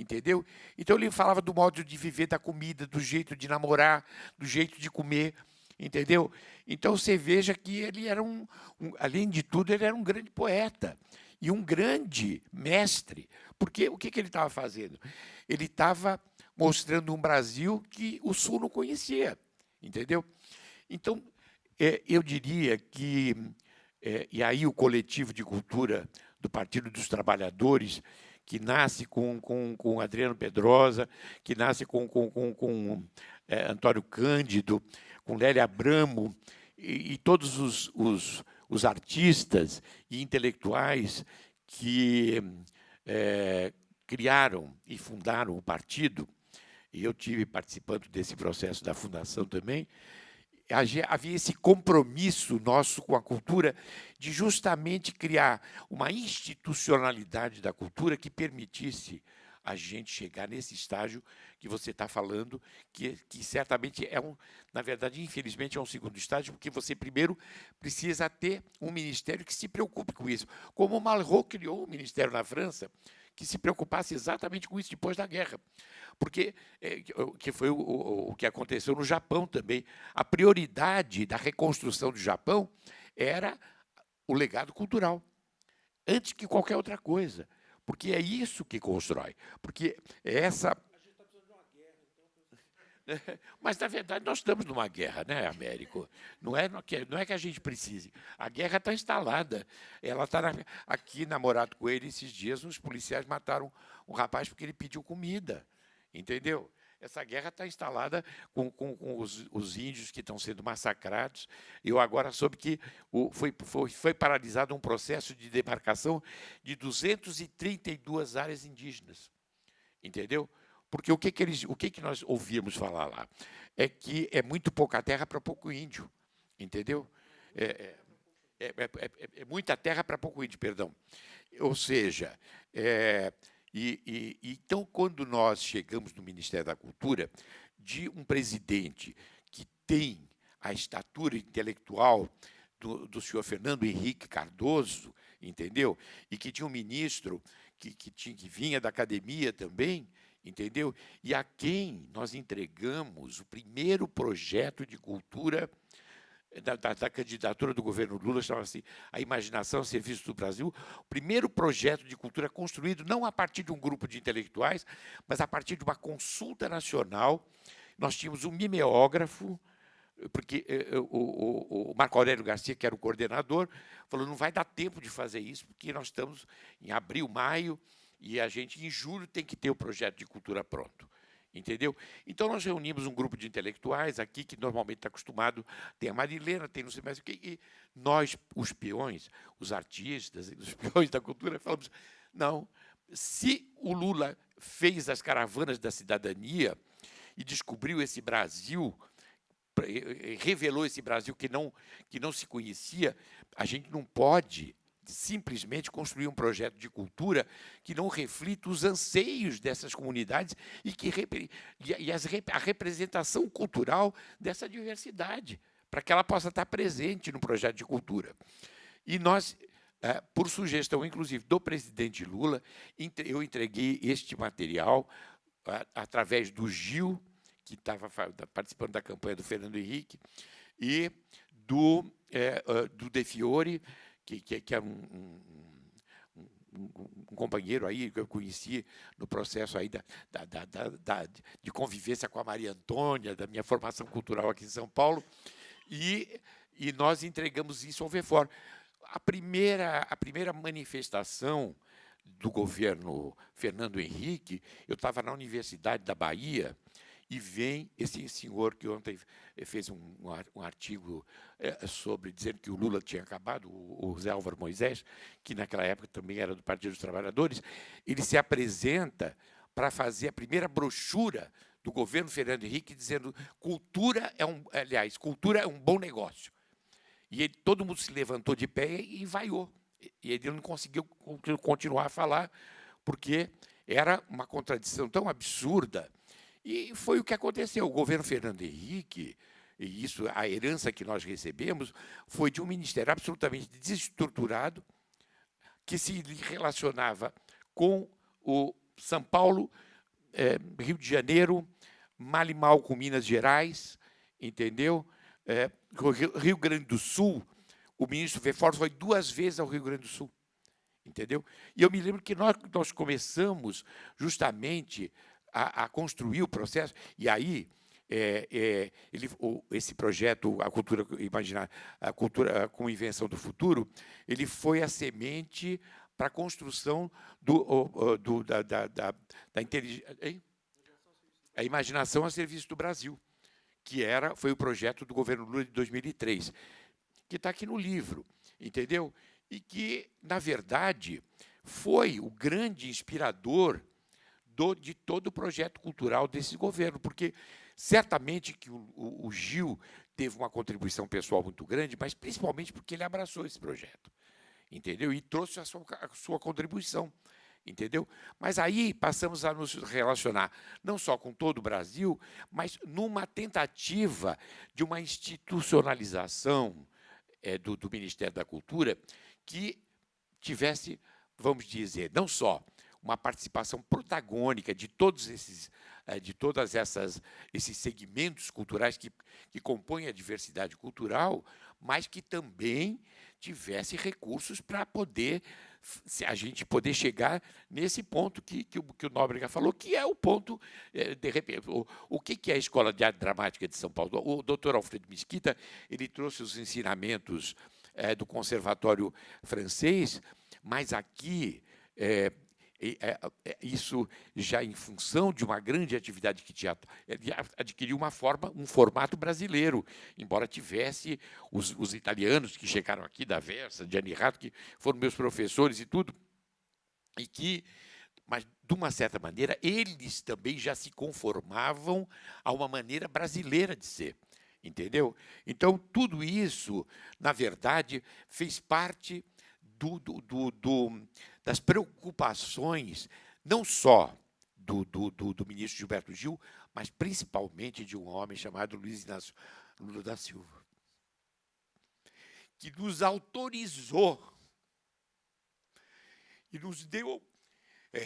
entendeu? Então ele falava do modo de viver, da comida, do jeito de namorar, do jeito de comer, entendeu? Então você veja que ele era um, um além de tudo, ele era um grande poeta e um grande mestre, porque o que, que ele estava fazendo? Ele estava mostrando um Brasil que o Sul não conhecia, entendeu? Então, é, eu diria que, é, e aí o coletivo de cultura do Partido dos Trabalhadores, que nasce com, com, com Adriano Pedrosa, que nasce com, com, com, com é, Antônio Cândido, com Lélia Abramo, e, e todos os, os, os, artistas e intelectuais que é, criaram e fundaram o partido, e eu tive participando desse processo da fundação também, havia esse compromisso nosso com a cultura de justamente criar uma institucionalidade da cultura que permitisse a gente chegar nesse estágio que você está falando, que, que certamente é um, na verdade, infelizmente, é um segundo estágio, porque você primeiro precisa ter um ministério que se preocupe com isso. Como Malraux criou um ministério na França, que se preocupasse exatamente com isso depois da guerra. Porque é, que foi o, o, o que aconteceu no Japão também. A prioridade da reconstrução do Japão era o legado cultural, antes que qualquer outra coisa. Porque é isso que constrói. Porque é essa Mas, na verdade, nós estamos numa guerra, né, Américo? Não é, não é que a gente precise. A guerra está instalada. Ela está aqui na Morato Coelho, esses dias, os policiais mataram um rapaz porque ele pediu comida. Entendeu? Essa guerra está instalada com, com, com os, os, índios que estão sendo massacrados. Eu agora soube que o, foi, foi, foi paralisado um processo de demarcação de 232 áreas indígenas. Entendeu? Porque o que, que, eles, o que, que nós ouvíamos falar lá? É que é muito pouca terra para pouco índio. Entendeu? É, é, é, é muita terra para pouco índio, perdão. Ou seja, e, e, então, quando nós chegamos no Ministério da Cultura, de um presidente que tem a estatura intelectual do, do senhor Fernando Henrique Cardoso, entendeu? E que tinha um ministro que, que, tinha, que vinha da academia também, entendeu? E a quem nós entregamos o primeiro projeto de cultura da, da, da, candidatura do governo Lula, chamava-se A Imaginação Serviço do Brasil, o primeiro projeto de cultura construído não a partir de um grupo de intelectuais, mas a partir de uma consulta nacional. Nós tínhamos um mimeógrafo, porque eh, eh, o, o, o, Marco Aurélio Garcia, que era o coordenador, falou, não vai dar tempo de fazer isso, porque nós estamos em abril, maio, e a gente, em julho, tem que ter o projeto de cultura pronto. Entendeu? Então, nós reunimos um grupo de intelectuais aqui, que normalmente está acostumado, tem a Marilena, tem não sei mais o quê, e nós, os peões, os artistas, os peões da cultura, falamos, não, se o Lula fez as caravanas da cidadania e descobriu esse Brasil, revelou esse Brasil que não, que não se conhecia, a gente não pode simplesmente construir um projeto de cultura que não reflita os anseios dessas comunidades e, que, e as, a representação cultural dessa diversidade, para que ela possa estar presente no projeto de cultura. E nós, é, por sugestão, inclusive, do presidente Lula, eu entreguei este material através do Gil, que estava participando da campanha do Fernando Henrique, e do, é, do De Fiore, que, que, que é um, um, um, um, companheiro aí que eu conheci no processo aí da, da, da, da, de convivência com a Maria Antônia, da minha formação cultural aqui em São Paulo, e, e nós entregamos isso ao VEFOR. A primeira, a primeira manifestação do governo Fernando Henrique, eu estava na Universidade da Bahia, e vem esse senhor que ontem fez um, um artigo é, sobre dizendo que o Lula tinha acabado, o, Zé Álvaro Moisés, que naquela época também era do Partido dos Trabalhadores, ele se apresenta para fazer a primeira brochura do governo Fernando Henrique dizendo cultura é um, aliás, cultura é um bom negócio. E ele, todo mundo se levantou de pé e vaiou. E ele não conseguiu continuar a falar, porque era uma contradição tão absurda e foi o que aconteceu. O governo Fernando Henrique, e isso, a herança que nós recebemos, foi de um ministério absolutamente desestruturado, que se relacionava com o São Paulo, é, Rio de Janeiro, mal e mal com Minas Gerais, entendeu? É, Rio Grande do Sul, o ministro Vefor foi duas vezes ao Rio Grande do Sul, entendeu? E eu me lembro que nós, nós começamos justamente a, a construir o processo. E aí, é, é, ele, esse projeto, a cultura, imaginar, a cultura com invenção do futuro, ele foi a semente para a construção do, do, da, da, da, da inteligência. A imaginação a serviço do Brasil, que era, foi o projeto do governo Lula de 2003, que está aqui no livro, entendeu? E que, na verdade, foi o grande inspirador do, de todo o projeto cultural desse governo, porque certamente que o, o, o Gil teve uma contribuição pessoal muito grande, mas principalmente porque ele abraçou esse projeto, entendeu? E trouxe a sua, a sua contribuição entendeu? Mas aí passamos a nos relacionar não só com todo o Brasil, mas numa tentativa de uma institucionalização é, do, do Ministério da Cultura que tivesse, vamos dizer, não só uma participação protagônica de todos esses, eh, de todas essas esses segmentos culturais que, que compõem a diversidade cultural, mas que também tivesse recursos para poder a gente poder chegar nesse ponto que, que, o, que o Nóbrega falou, que é o ponto, é, de repente, o, o que, que é a Escola de Arte Dramática de São Paulo? O doutor Alfredo Mesquita ele trouxe os ensinamentos é, do Conservatório Francês, mas aqui é, isso já em função de uma grande atividade que teatro adquiriu uma forma, um formato brasileiro, embora tivesse os, os italianos que chegaram aqui da Versa, de Anirato, que foram meus professores e tudo, e que, mas de uma certa maneira, eles também já se conformavam a uma maneira brasileira de ser. Entendeu? Então, tudo isso, na verdade, fez parte do, do, do, das preocupações, não só do, do, do, do, ministro Gilberto Gil, mas principalmente de um homem chamado Luiz Inácio Lula da Silva, que nos autorizou e nos deu. É,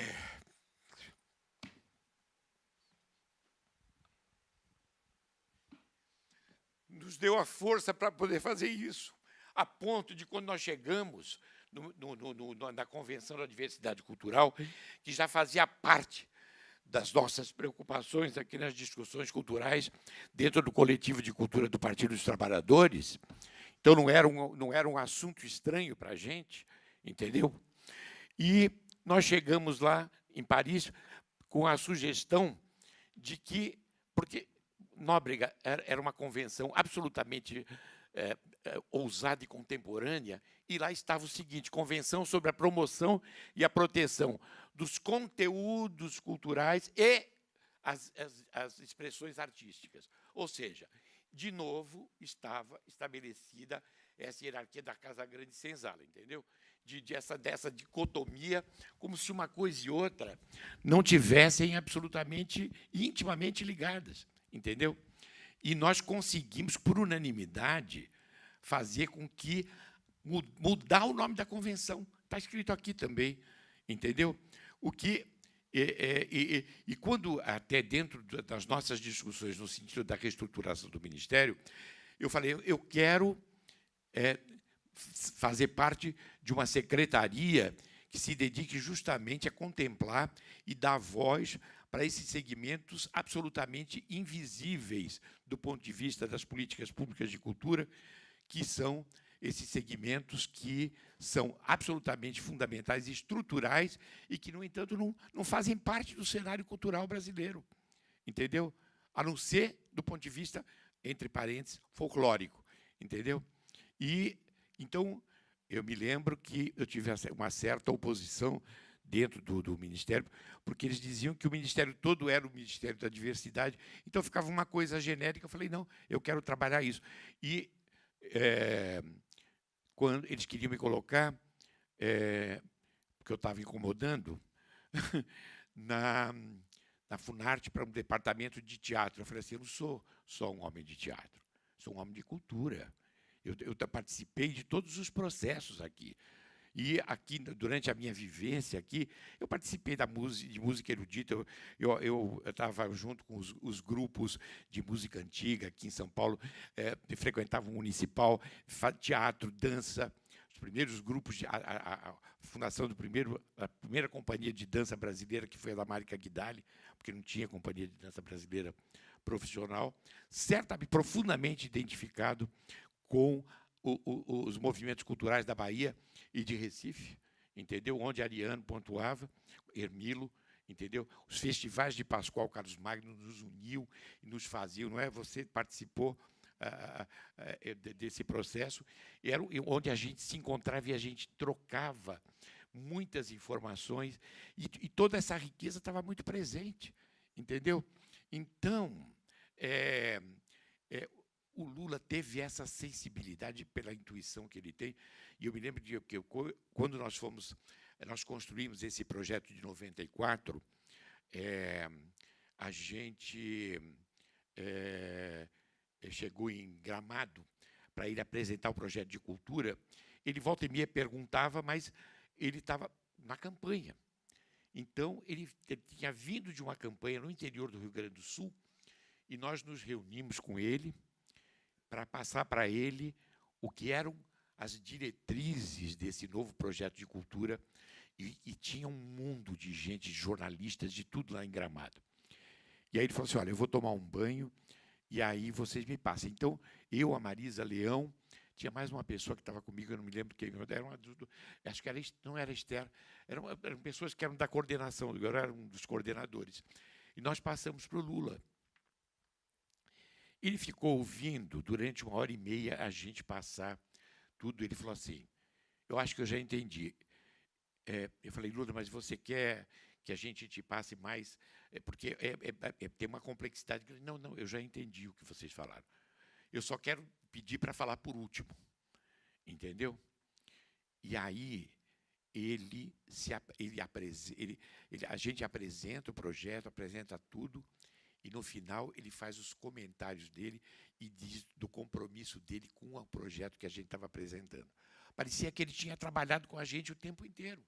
nos deu a força para poder fazer isso, a ponto de quando nós chegamos no, no, no, na Convenção da Diversidade Cultural, que já fazia parte das nossas preocupações aqui nas discussões culturais dentro do coletivo de cultura do Partido dos Trabalhadores. Então, não era um, não era um assunto estranho para a gente, entendeu? E nós chegamos lá, em Paris, com a sugestão de que, porque Nóbrega era uma convenção absolutamente é, é, ousada e contemporânea, e lá estava o seguinte, Convenção sobre a promoção e a proteção dos conteúdos culturais e as, as, as expressões artísticas. Ou seja, de novo, estava estabelecida essa hierarquia da Casa Grande e Senzala, entendeu? De, de essa, dessa dicotomia, como se uma coisa e outra não tivessem absolutamente, intimamente ligadas, entendeu? E nós conseguimos, por unanimidade, fazer com que mudar o nome da convenção. Está escrito aqui também, entendeu? O que é, é, e, e, quando até dentro das nossas discussões no sentido da reestruturação do ministério, eu falei, eu quero é, fazer parte de uma secretaria que se dedique justamente a contemplar e dar voz para esses segmentos absolutamente invisíveis do ponto de vista das políticas públicas de cultura, que são esses segmentos que são absolutamente fundamentais estruturais e que, no entanto, não, não fazem parte do cenário cultural brasileiro, entendeu? A não ser do ponto de vista, entre parênteses, folclórico, entendeu? E, então, eu me lembro que eu tive uma certa oposição dentro do, do, Ministério, porque eles diziam que o Ministério todo era o Ministério da Diversidade, então ficava uma coisa genérica. Eu falei, não, eu quero trabalhar isso. E é, quando eles queriam me colocar, é, porque eu estava incomodando, na, na Funarte para um departamento de teatro. Eu falei assim, eu não sou só um homem de teatro, sou um homem de cultura. Eu, eu participei de todos os processos aqui. E aqui, durante a minha vivência aqui, eu participei da música, de música erudita, eu estava junto com os, os, grupos de música antiga aqui em São Paulo, é, frequentava o municipal, teatro, dança, os primeiros grupos, de, a, a, a, fundação do primeiro, a primeira companhia de dança brasileira, que foi a da Márica Guidali, porque não tinha companhia de dança brasileira profissional, certamente profundamente identificado com o, os movimentos culturais da Bahia e de Recife, entendeu? Onde Ariano pontuava, Hermilo, entendeu? Os festivais de Pascoal Carlos Magno nos uniu e nos faziam, não é? Você participou ah, ah, ah desse processo, era onde a gente se encontrava e a gente trocava muitas informações e, e toda essa riqueza estava muito presente, entendeu? Então, é, é, o Lula teve essa sensibilidade pela intuição que ele tem. E eu me lembro de que quando nós fomos, nós construímos esse projeto de 94, é, a gente é, chegou em Gramado para ir apresentar o projeto de cultura. Ele volta e meia perguntava, mas ele estava na campanha. Então, ele, ele tinha vindo de uma campanha no interior do Rio Grande do Sul, e nós nos reunimos com ele, para passar para ele o que eram as diretrizes desse novo projeto de cultura e, e, tinha um mundo de gente, de jornalistas, de tudo lá em Gramado. E aí ele falou assim, olha, eu vou tomar um banho e aí vocês me passam. Então, eu, a Marisa Leão, tinha mais uma pessoa que estava comigo, eu não me lembro quem era, uma, acho que era, não era Esther, eram, eram pessoas que eram da coordenação, eu era um dos coordenadores. E nós passamos para o Lula. Ele ficou ouvindo durante uma hora e meia a gente passar tudo. Ele falou assim: Eu acho que eu já entendi. É, eu falei, Lula, mas você quer que a gente te passe mais? É, porque é, é, é tem uma complexidade. Não, não, eu já entendi o que vocês falaram. Eu só quero pedir para falar por último. Entendeu? E aí ele se ele, ele, ele, a gente apresenta o projeto, apresenta tudo, e no final ele faz os comentários dele e diz do compromisso dele com o projeto que a gente estava apresentando. Parecia que ele tinha trabalhado com a gente o tempo inteiro.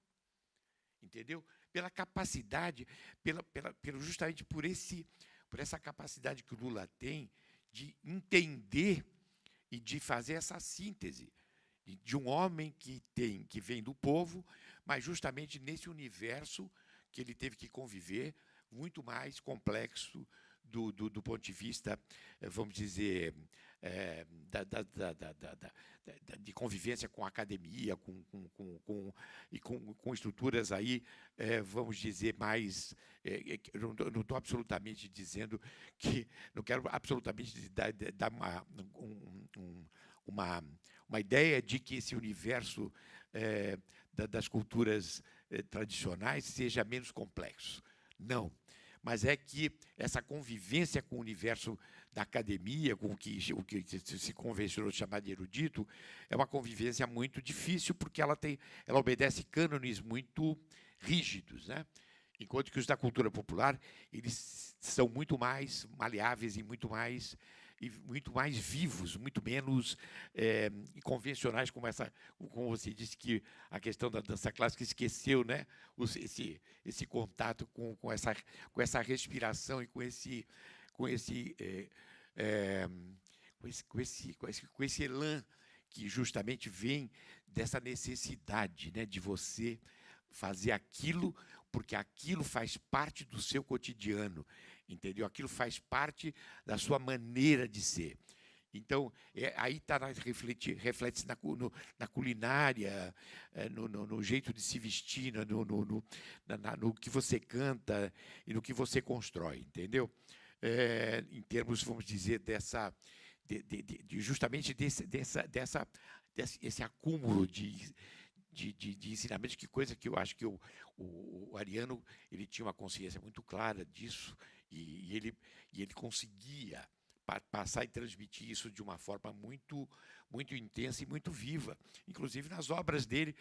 Entendeu? Pela capacidade, pela, pela, pelo, justamente por, esse, por essa capacidade que o Lula tem de entender e de fazer essa síntese de um homem que tem que vem do povo, mas justamente nesse universo que ele teve que conviver, muito mais complexo do, do, do ponto de vista, eh, vamos dizer, é, da, da, da, de convivência com a academia, com, com, com, com e com, estruturas aí, é, vamos dizer, mais. É, não estou absolutamente dizendo que. Não quero absolutamente dar, dar uma, um, uma, uma ideia de que esse universo das culturas tradicionais seja menos complexo. Não mas é que essa convivência com o universo da academia, com o que, o que se convencionou chamar de erudito, é uma convivência muito difícil, porque ela, tem, ela obedece cânones muito rígidos. Né? Enquanto que os da cultura popular, eles são muito mais maleáveis e muito mais e muito mais vivos, muito menos é, convencionais como essa, como você disse que a questão da dança clássica esqueceu, né? Esse, esse contato com, com essa com essa respiração e com esse com esse é, é, com esse, com esse, com esse, com esse elan que justamente vem dessa necessidade né, de você fazer aquilo porque aquilo faz parte do seu cotidiano, entendeu? Aquilo faz parte da sua maneira de ser. Então, é, aí está reflete, reflete na, na culinária, é, no, no, no, jeito de se vestir, no, no, na, no, que você canta e no que você constrói, entendeu? É, em termos, vamos dizer, dessa, de, de, de, justamente desse, dessa, dessa, desse esse acúmulo de, de, de, de ensinamentos, que coisa que eu acho que o, o, Ariano ele tinha uma consciência muito clara disso e, e ele, e ele conseguia passar e transmitir isso de uma forma muito muito intensa e muito viva. Inclusive nas obras dele,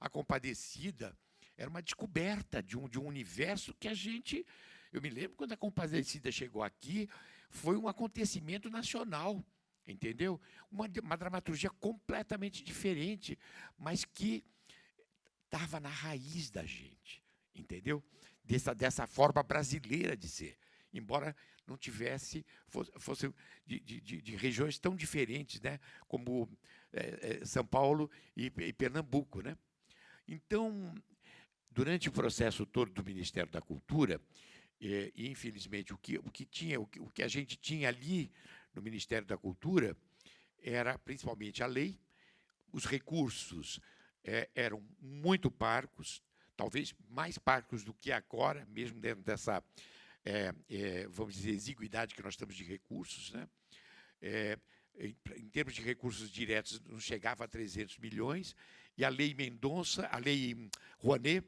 a Compadecida era uma descoberta de um, de um universo que a gente. Eu me lembro quando a Compadecida chegou aqui, foi um acontecimento nacional entendeu? Uma, uma dramaturgia completamente diferente, mas que estava na raiz da gente, entendeu? Dessa, dessa forma brasileira de ser, embora não tivesse, fosse, fosse de, de, de, regiões tão diferentes, né? como é, é, São Paulo e, e Pernambuco. Né? Então, durante o processo todo do Ministério da Cultura, é, infelizmente, o que, o que tinha, o que, o que a gente tinha ali no Ministério da Cultura era principalmente a lei, os recursos é, eram muito parcos, talvez mais parcos do que agora, mesmo dentro dessa, é, é, vamos dizer, exiguidade que nós temos de recursos. Né? É, em, em, termos de recursos diretos, não chegava a 300 milhões, e a lei Mendonça, a lei Rouanet,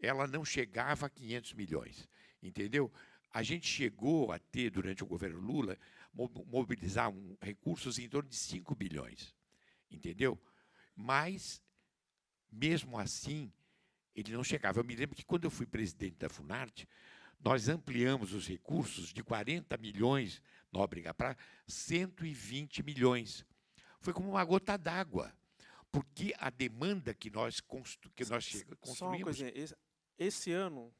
ela não chegava a 500 milhões, entendeu? A gente chegou a ter, durante o governo Lula, mobilizar um, recursos em torno de 5 bilhões, entendeu? Mas, mesmo assim, ele não chegava. Eu me lembro que, quando eu fui presidente da Funarte, nós ampliamos os recursos de 40 milhões, Nóbrega, para 120 milhões. Foi como uma gota d'água, porque a demanda que nós, constru que nós construímos... Só uma coisa, esse ano,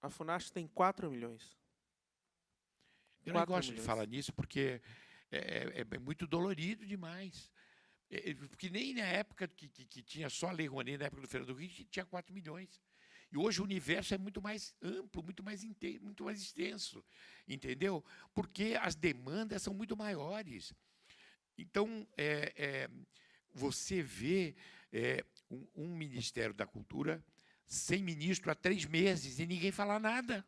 a Funarte tem 4 milhões. Eu não gosto milhões. de falar nisso porque é, é, é, muito dolorido demais. É, porque nem na época que, que, que tinha só a Lei Rouanet, na época do Fernando Henrique, tinha 4 milhões. E hoje o universo é muito mais amplo, muito mais, muito mais extenso, entendeu? Porque as demandas são muito maiores. Então, é, é, você vê é, um, um, Ministério da Cultura sem ministro há três meses e ninguém fala nada.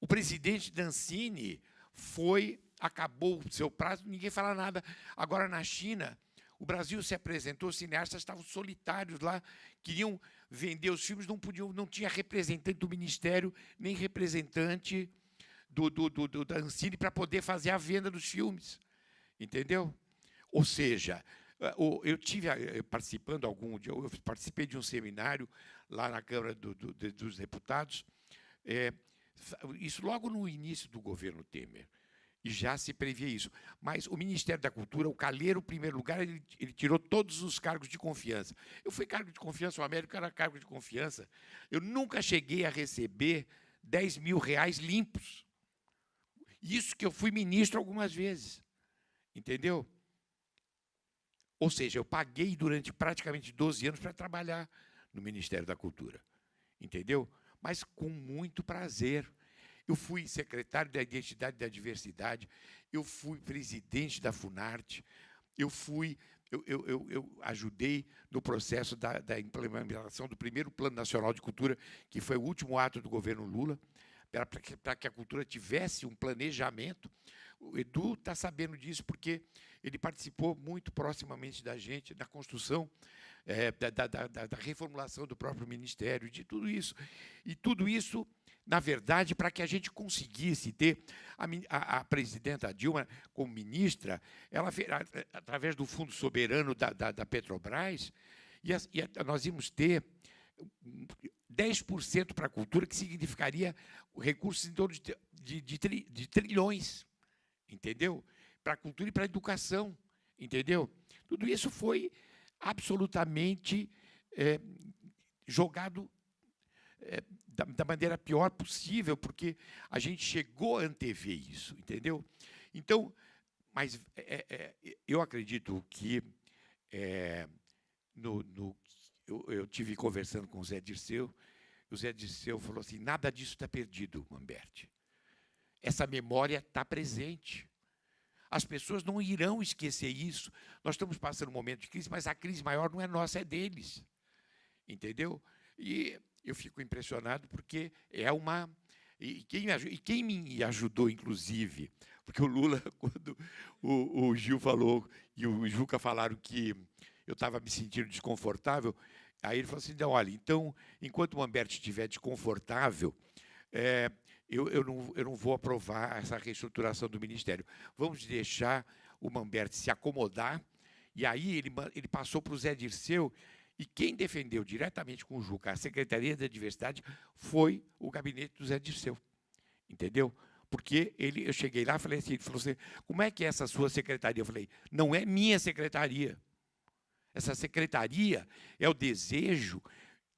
O presidente Dancini foi, acabou o seu prazo, ninguém fala nada. Agora, na China, o Brasil se apresentou, os cineastas estavam solitários lá, queriam vender os filmes, não podiam, não tinha representante do Ministério, nem representante do, do, do, do da Ancine para poder fazer a venda dos filmes. Entendeu? Ou seja, eh, eu tive eh, participando algum dia, eu participei de um seminário lá na Câmara do, do, dos Deputados, é, isso logo no início do governo Temer já se previa isso. Mas o Ministério da Cultura, o Calheiro, em primeiro lugar, ele, ele, tirou todos os cargos de confiança. Eu fui cargo de confiança, o Américo era cargo de confiança. Eu nunca cheguei a receber 10 mil reais limpos. Isso que eu fui ministro algumas vezes. Entendeu? Ou seja, eu paguei durante praticamente 12 anos para trabalhar no Ministério da Cultura. Entendeu? Mas com muito prazer eu fui secretário da Identidade e da Diversidade, eu fui presidente da Funarte, eu fui, eu, eu, eu, eu ajudei no processo da, da, implementação do primeiro Plano Nacional de Cultura, que foi o último ato do governo Lula, para que, que a cultura tivesse um planejamento. O Edu está sabendo disso porque ele participou muito proximamente da gente na construção é, da, da, da, da reformulação do próprio ministério, de tudo isso. E tudo isso na verdade, para que a gente conseguisse ter a, a, a, presidenta Dilma como ministra, ela através do Fundo Soberano da, da, da Petrobras, e, a, e nós íamos ter 10% para a cultura, que significaria recursos em torno de, de, de, tri, de trilhões, entendeu? Para a cultura e para a educação, entendeu? Tudo isso foi absolutamente é, jogado é, da, da, maneira pior possível, porque a gente chegou a antever isso, entendeu? Então, mas é, é, é eu acredito que é, no, no eu, eu, tive conversando com o Zé Dirceu, o Zé Dirceu falou assim, nada disso está perdido, Mamberti. Essa memória está presente. As pessoas não irão esquecer isso. Nós estamos passando um momento de crise, mas a crise maior não é nossa, é deles. Entendeu? E eu fico impressionado porque é uma... E quem, e quem me ajudou, inclusive, porque o Lula, quando o, o Gil falou e o Juca falaram que eu estava me sentindo desconfortável, aí ele falou assim, não, olha, então, enquanto o Mamberti estiver desconfortável, é, eu, eu, não, eu não vou aprovar essa reestruturação do Ministério. Vamos deixar o Mamberti se acomodar, e aí ele, ele passou para o Zé Dirceu, e quem defendeu diretamente com o Juca a Secretaria da Diversidade foi o gabinete do Zé Dirceu. Entendeu? Porque ele, eu cheguei lá e falei assim, ele falou assim, como é que é essa sua secretaria? Eu falei, não é minha secretaria. Essa secretaria é o desejo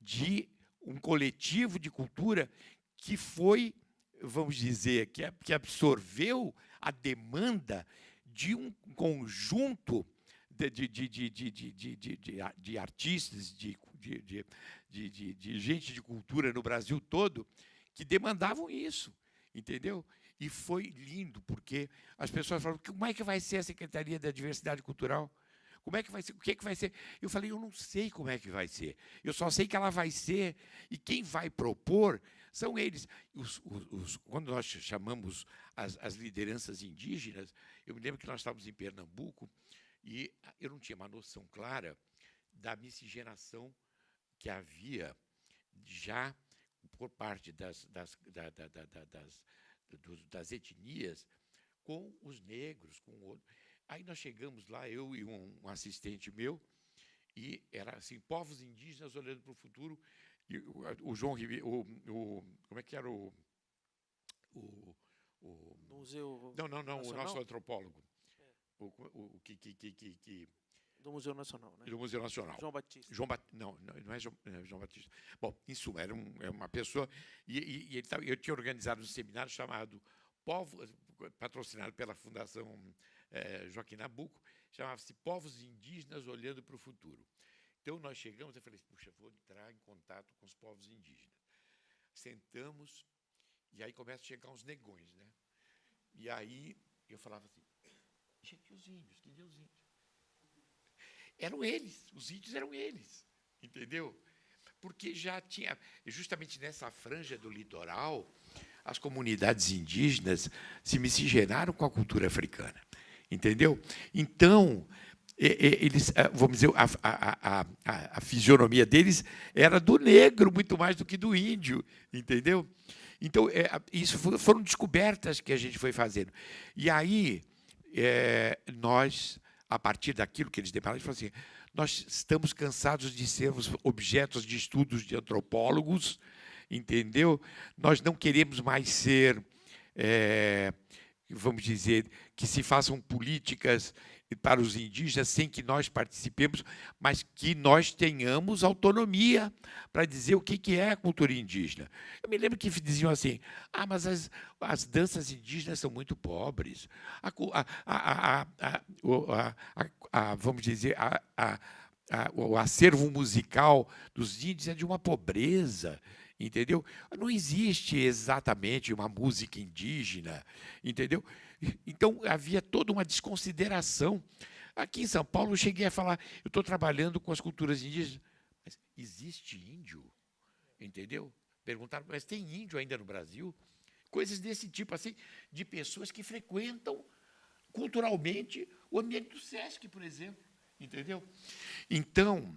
de um coletivo de cultura que foi, vamos dizer, que absorveu a demanda de um conjunto de, de, de, de, de, de, de, de artistas, de, de, de, de, de gente de cultura no Brasil todo, que demandavam isso, entendeu? E foi lindo, porque as pessoas falaram, como é que vai ser a Secretaria da Diversidade Cultural? Como é que vai ser? O que, é que vai ser? Eu falei, eu não sei como é que vai ser. Eu só sei que ela vai ser, e quem vai propor são eles. Os, os, os, quando nós chamamos as, as lideranças indígenas, eu me lembro que nós estávamos em Pernambuco, e eu não tinha uma noção clara da miscigenação que havia já por parte das, das, da, da, da, das, das etnias com os negros, com outro. Aí nós chegamos lá, eu e um, um assistente meu, e era assim, povos indígenas olhando para o futuro, e o, o João Ribeiro, o, o, como é que era o... o, o Museu Não, não, não, Nacional? o nosso antropólogo o, o, que, que, que, que, do Museu Nacional, né? Do Museu Nacional. João Batista. João ba não, não é João, é João Batista. Bom, em suma, era um, é uma pessoa... E, e, e ele, eu tinha organizado um seminário chamado Povo, patrocinado pela Fundação é, Joaquim Nabuco, chamava-se Povos Indígenas Olhando para o Futuro. Então, nós chegamos, eu falei, puxa, vou entrar em contato com os povos indígenas. Sentamos, e aí começam a chegar uns negões, né? E aí eu falava assim, índios, que os índios? Eram eles, os índios eram eles, entendeu? Porque já tinha, justamente nessa franja do litoral, as comunidades indígenas se miscigenaram com a cultura africana, entendeu? Então, eles, vamos dizer, a, a, a, a, fisionomia deles era do negro muito mais do que do índio, entendeu? Então, é, isso foram descobertas que a gente foi fazendo. E aí, é, nós, a partir daquilo que eles depararam, gente falou assim, nós estamos cansados de sermos objetos de estudos de antropólogos, entendeu? Nós não queremos mais ser, é, vamos dizer, que se façam políticas para os indígenas sem que nós participemos, mas que nós tenhamos autonomia para dizer o que é a cultura indígena. Eu me lembro que diziam assim, ah, mas as, as danças indígenas são muito pobres. A, a, a, vamos dizer, o acervo musical dos índios é de uma pobreza entendeu? Não existe exatamente uma música indígena, entendeu? Então, havia toda uma desconsideração. Aqui em São Paulo, eu cheguei a falar, eu estou trabalhando com as culturas indígenas. Mas existe índio? Entendeu? Perguntaram, mas tem índio ainda no Brasil? Coisas desse tipo, assim, de pessoas que frequentam culturalmente o ambiente do SESC, por exemplo. Entendeu? Então,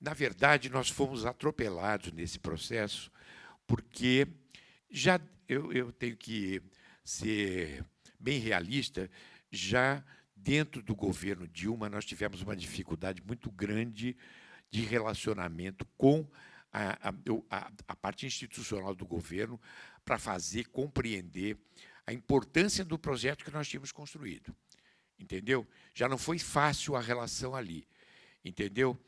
na verdade, nós fomos atropelados nesse processo, porque já eu, eu tenho que ser bem realista, já dentro do governo Dilma, nós tivemos uma dificuldade muito grande de relacionamento com a, a, a parte institucional do governo para fazer compreender a importância do projeto que nós tínhamos construído. Entendeu? Já não foi fácil a relação ali. Entendeu?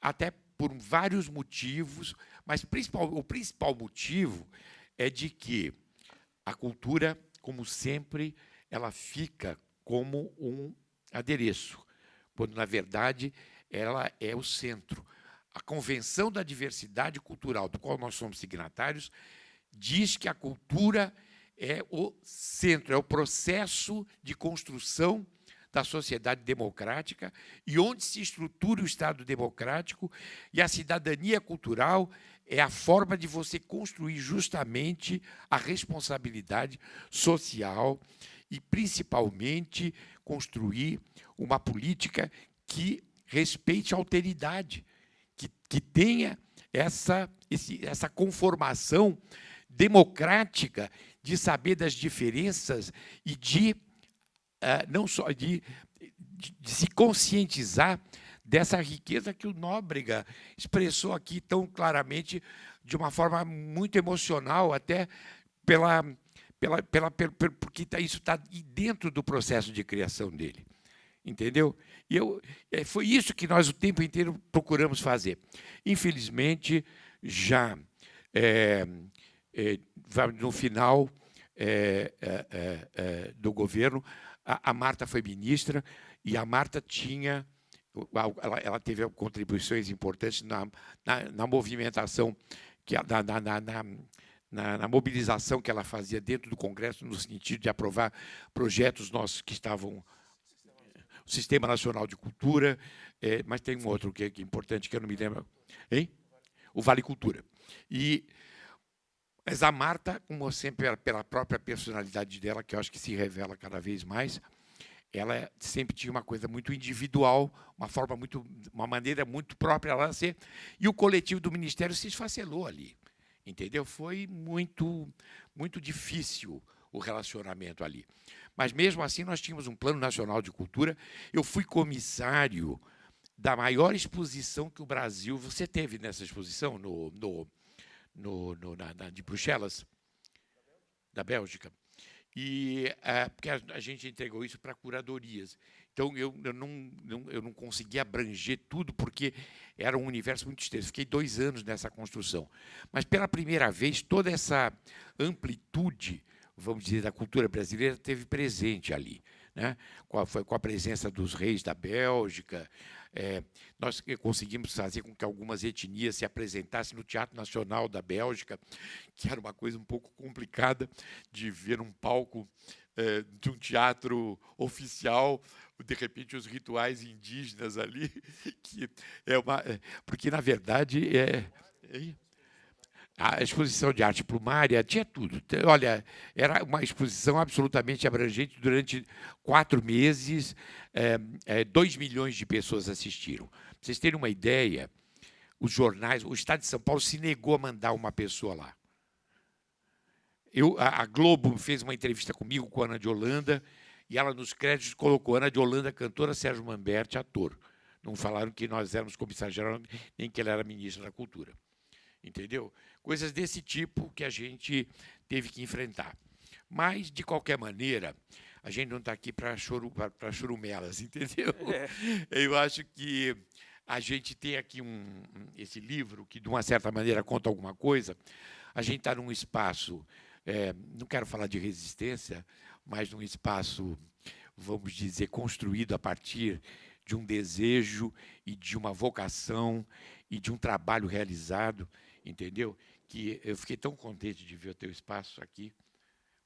Até por vários motivos, mas principal, o principal motivo é de que a cultura, como sempre, ela fica como um adereço, quando, na verdade, ela é o centro. A Convenção da Diversidade Cultural, do qual nós somos signatários, diz que a cultura é o centro, é o processo de construção da sociedade democrática e onde se estrutura o Estado democrático e a cidadania cultural é a forma de você construir justamente a responsabilidade social e, principalmente, construir uma política que respeite a alteridade, que, que tenha essa, esse, essa conformação democrática de saber das diferenças e de uh, não só de, de, de, se conscientizar dessa riqueza que o Nóbrega expressou aqui tão claramente, de uma forma muito emocional, até pela pela, pela, pela, porque tá, isso está dentro do processo de criação dele. Entendeu? E eu, é, foi isso que nós o tempo inteiro procuramos fazer. Infelizmente, já é, é, no final é, é, é, do governo, a, a, Marta foi ministra e a Marta tinha, ela, ela teve contribuições importantes na, na, na movimentação, que, na, na, na na, mobilização que ela fazia dentro do Congresso, no sentido de aprovar projetos nossos que estavam o Sistema Nacional de Cultura, é, mas tem um outro que é, é, importante, que eu não me lembro. Hein? O Vale Cultura. E, mas a Marta, como sempre, pela própria personalidade dela, que eu acho que se revela cada vez mais, ela sempre tinha uma coisa muito individual, uma forma muito, uma maneira muito própria ela ser, e o coletivo do Ministério se esfacelou ali entendeu? Foi muito, muito difícil o relacionamento ali. Mas, mesmo assim, nós tínhamos um Plano Nacional de Cultura. Eu fui comissário da maior exposição que o Brasil... Você teve nessa exposição no, no, no, no na, na, de Bruxelas? Da Bélgica. E, é, porque a, a gente entregou isso para curadorias. Então, eu, eu, não, eu não consegui abranger tudo, porque era um universo muito extenso. Fiquei dois anos nessa construção. Mas, pela primeira vez, toda essa amplitude, vamos dizer, da cultura brasileira teve presente ali. né? com, a, foi com a presença dos reis da Bélgica. É, nós conseguimos fazer com que algumas etnias se apresentassem no Teatro Nacional da Bélgica, que era uma coisa um pouco complicada de ver um palco é, de um teatro oficial, de repente os rituais indígenas ali, que é uma, é, porque na verdade é, a exposição de arte plumária tinha tudo. Olha, era uma exposição absolutamente abrangente durante quatro meses. É, é, dois milhões de pessoas assistiram. Para vocês terem uma ideia, os jornais, o Estado de São Paulo se negou a mandar uma pessoa lá. Eu, a, a Globo fez uma entrevista comigo com a Ana de Holanda e ela nos créditos colocou Ana de Holanda, cantora, Sérgio Mamberti, ator. Não falaram que nós éramos comissário-geral, nem que ele era ministro da Cultura entendeu? Coisas desse tipo que a gente teve que enfrentar. Mas, de qualquer maneira, a gente não está aqui para churu, churumelas, entendeu? É. Eu acho que a gente tem aqui um, esse livro que, de uma certa maneira, conta alguma coisa. A gente está num espaço, é, não quero falar de resistência, mas num espaço, vamos dizer, construído a partir de um desejo e de uma vocação e de um trabalho realizado entendeu? Que eu fiquei tão contente de ver o teu espaço aqui,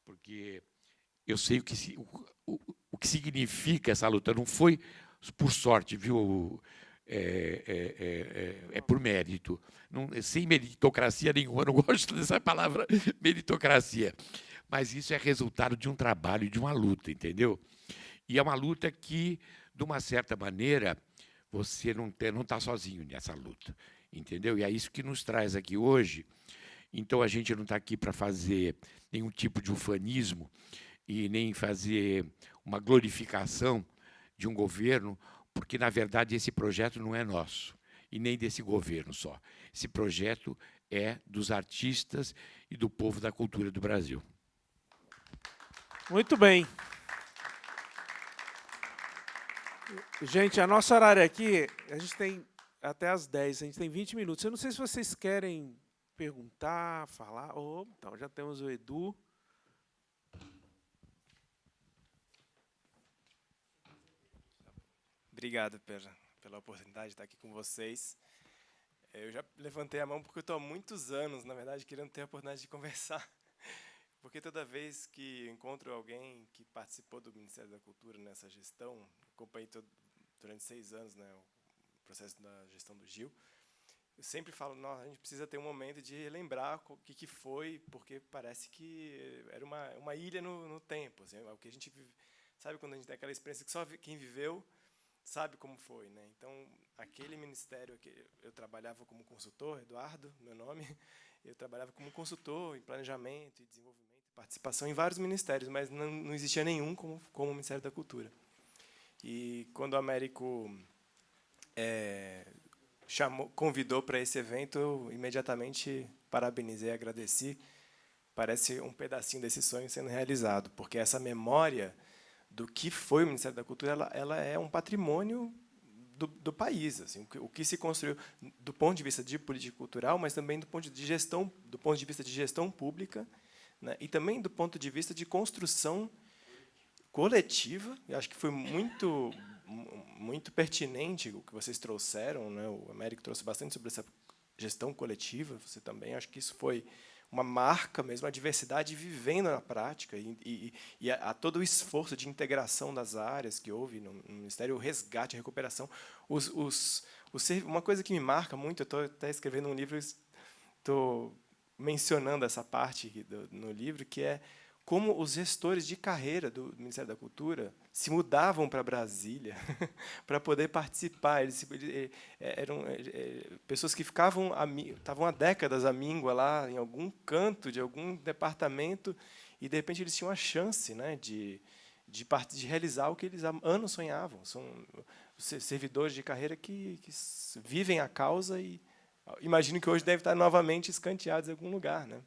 porque eu sei o que, o, o, o que significa essa luta. Não foi por sorte, viu? É, é, é, é, por mérito. Não, sem meritocracia nenhuma, eu não gosto dessa palavra meritocracia. Mas isso é resultado de um trabalho, de uma luta, entendeu? E é uma luta que, de uma certa maneira, você não está sozinho nessa luta entendeu? E é isso que nos traz aqui hoje. Então, a gente não está aqui para fazer nenhum tipo de ufanismo e nem fazer uma glorificação de um governo, porque, na verdade, esse projeto não é nosso e nem desse governo só. Esse projeto é dos artistas e do povo da cultura do Brasil. Muito bem. Gente, a nossa horário aqui, a gente tem até às 10, a gente tem 20 minutos. Eu não sei se vocês querem perguntar, falar. Oh, então, já temos o Edu. Obrigado pela, pela oportunidade de estar aqui com vocês. Eu já levantei a mão porque eu estou há muitos anos, na verdade, querendo ter a oportunidade de conversar. Porque toda vez que encontro alguém que participou do Ministério da Cultura nessa gestão, acompanhei todo, durante seis anos né, processo da gestão do Gil, eu sempre falo, a gente precisa ter um momento de lembrar o que, que foi, porque parece que era uma, uma ilha no, no tempo. Assim, o que a gente vive, sabe quando a gente tem aquela experiência que só quem viveu sabe como foi, né? Então, aquele ministério que eu trabalhava como consultor, Eduardo, meu nome, eu trabalhava como consultor em planejamento e desenvolvimento, participação em vários ministérios, mas não, não existia nenhum como, como o Ministério da Cultura. E quando o Américo é, chamou, convidou para esse evento, eu imediatamente parabenizei, agradeci. Parece um pedacinho desse sonho sendo realizado, porque essa memória do que foi o Ministério da Cultura, ela, ela é um patrimônio do, do, país, assim, o que, o que, se construiu do ponto de vista de política cultural, mas também do ponto de gestão, do ponto de vista de gestão pública, né, e também do ponto de vista de construção coletiva. Eu acho que foi muito muito pertinente o que vocês trouxeram, né? O Américo trouxe bastante sobre essa gestão coletiva. Você também acho que isso foi uma marca mesmo, a diversidade vivendo na prática e, e, e a, a, todo o esforço de integração das áreas que houve no, no Ministério, o resgate, a recuperação. Os, os, os, uma coisa que me marca muito, eu estou até escrevendo um livro, estou mencionando essa parte do, no livro, que é como os gestores de carreira do Ministério da Cultura se mudavam para Brasília para poder participar. Eles, eh, eram eh, eh, pessoas que ficavam estavam há décadas à míngua lá em algum canto de algum departamento e de repente eles tinham a chance, né, de de, de realizar o que eles há anos sonhavam. São servidores de carreira que, que vivem a causa e imagino que hoje deve estar novamente escanteados em algum lugar, né?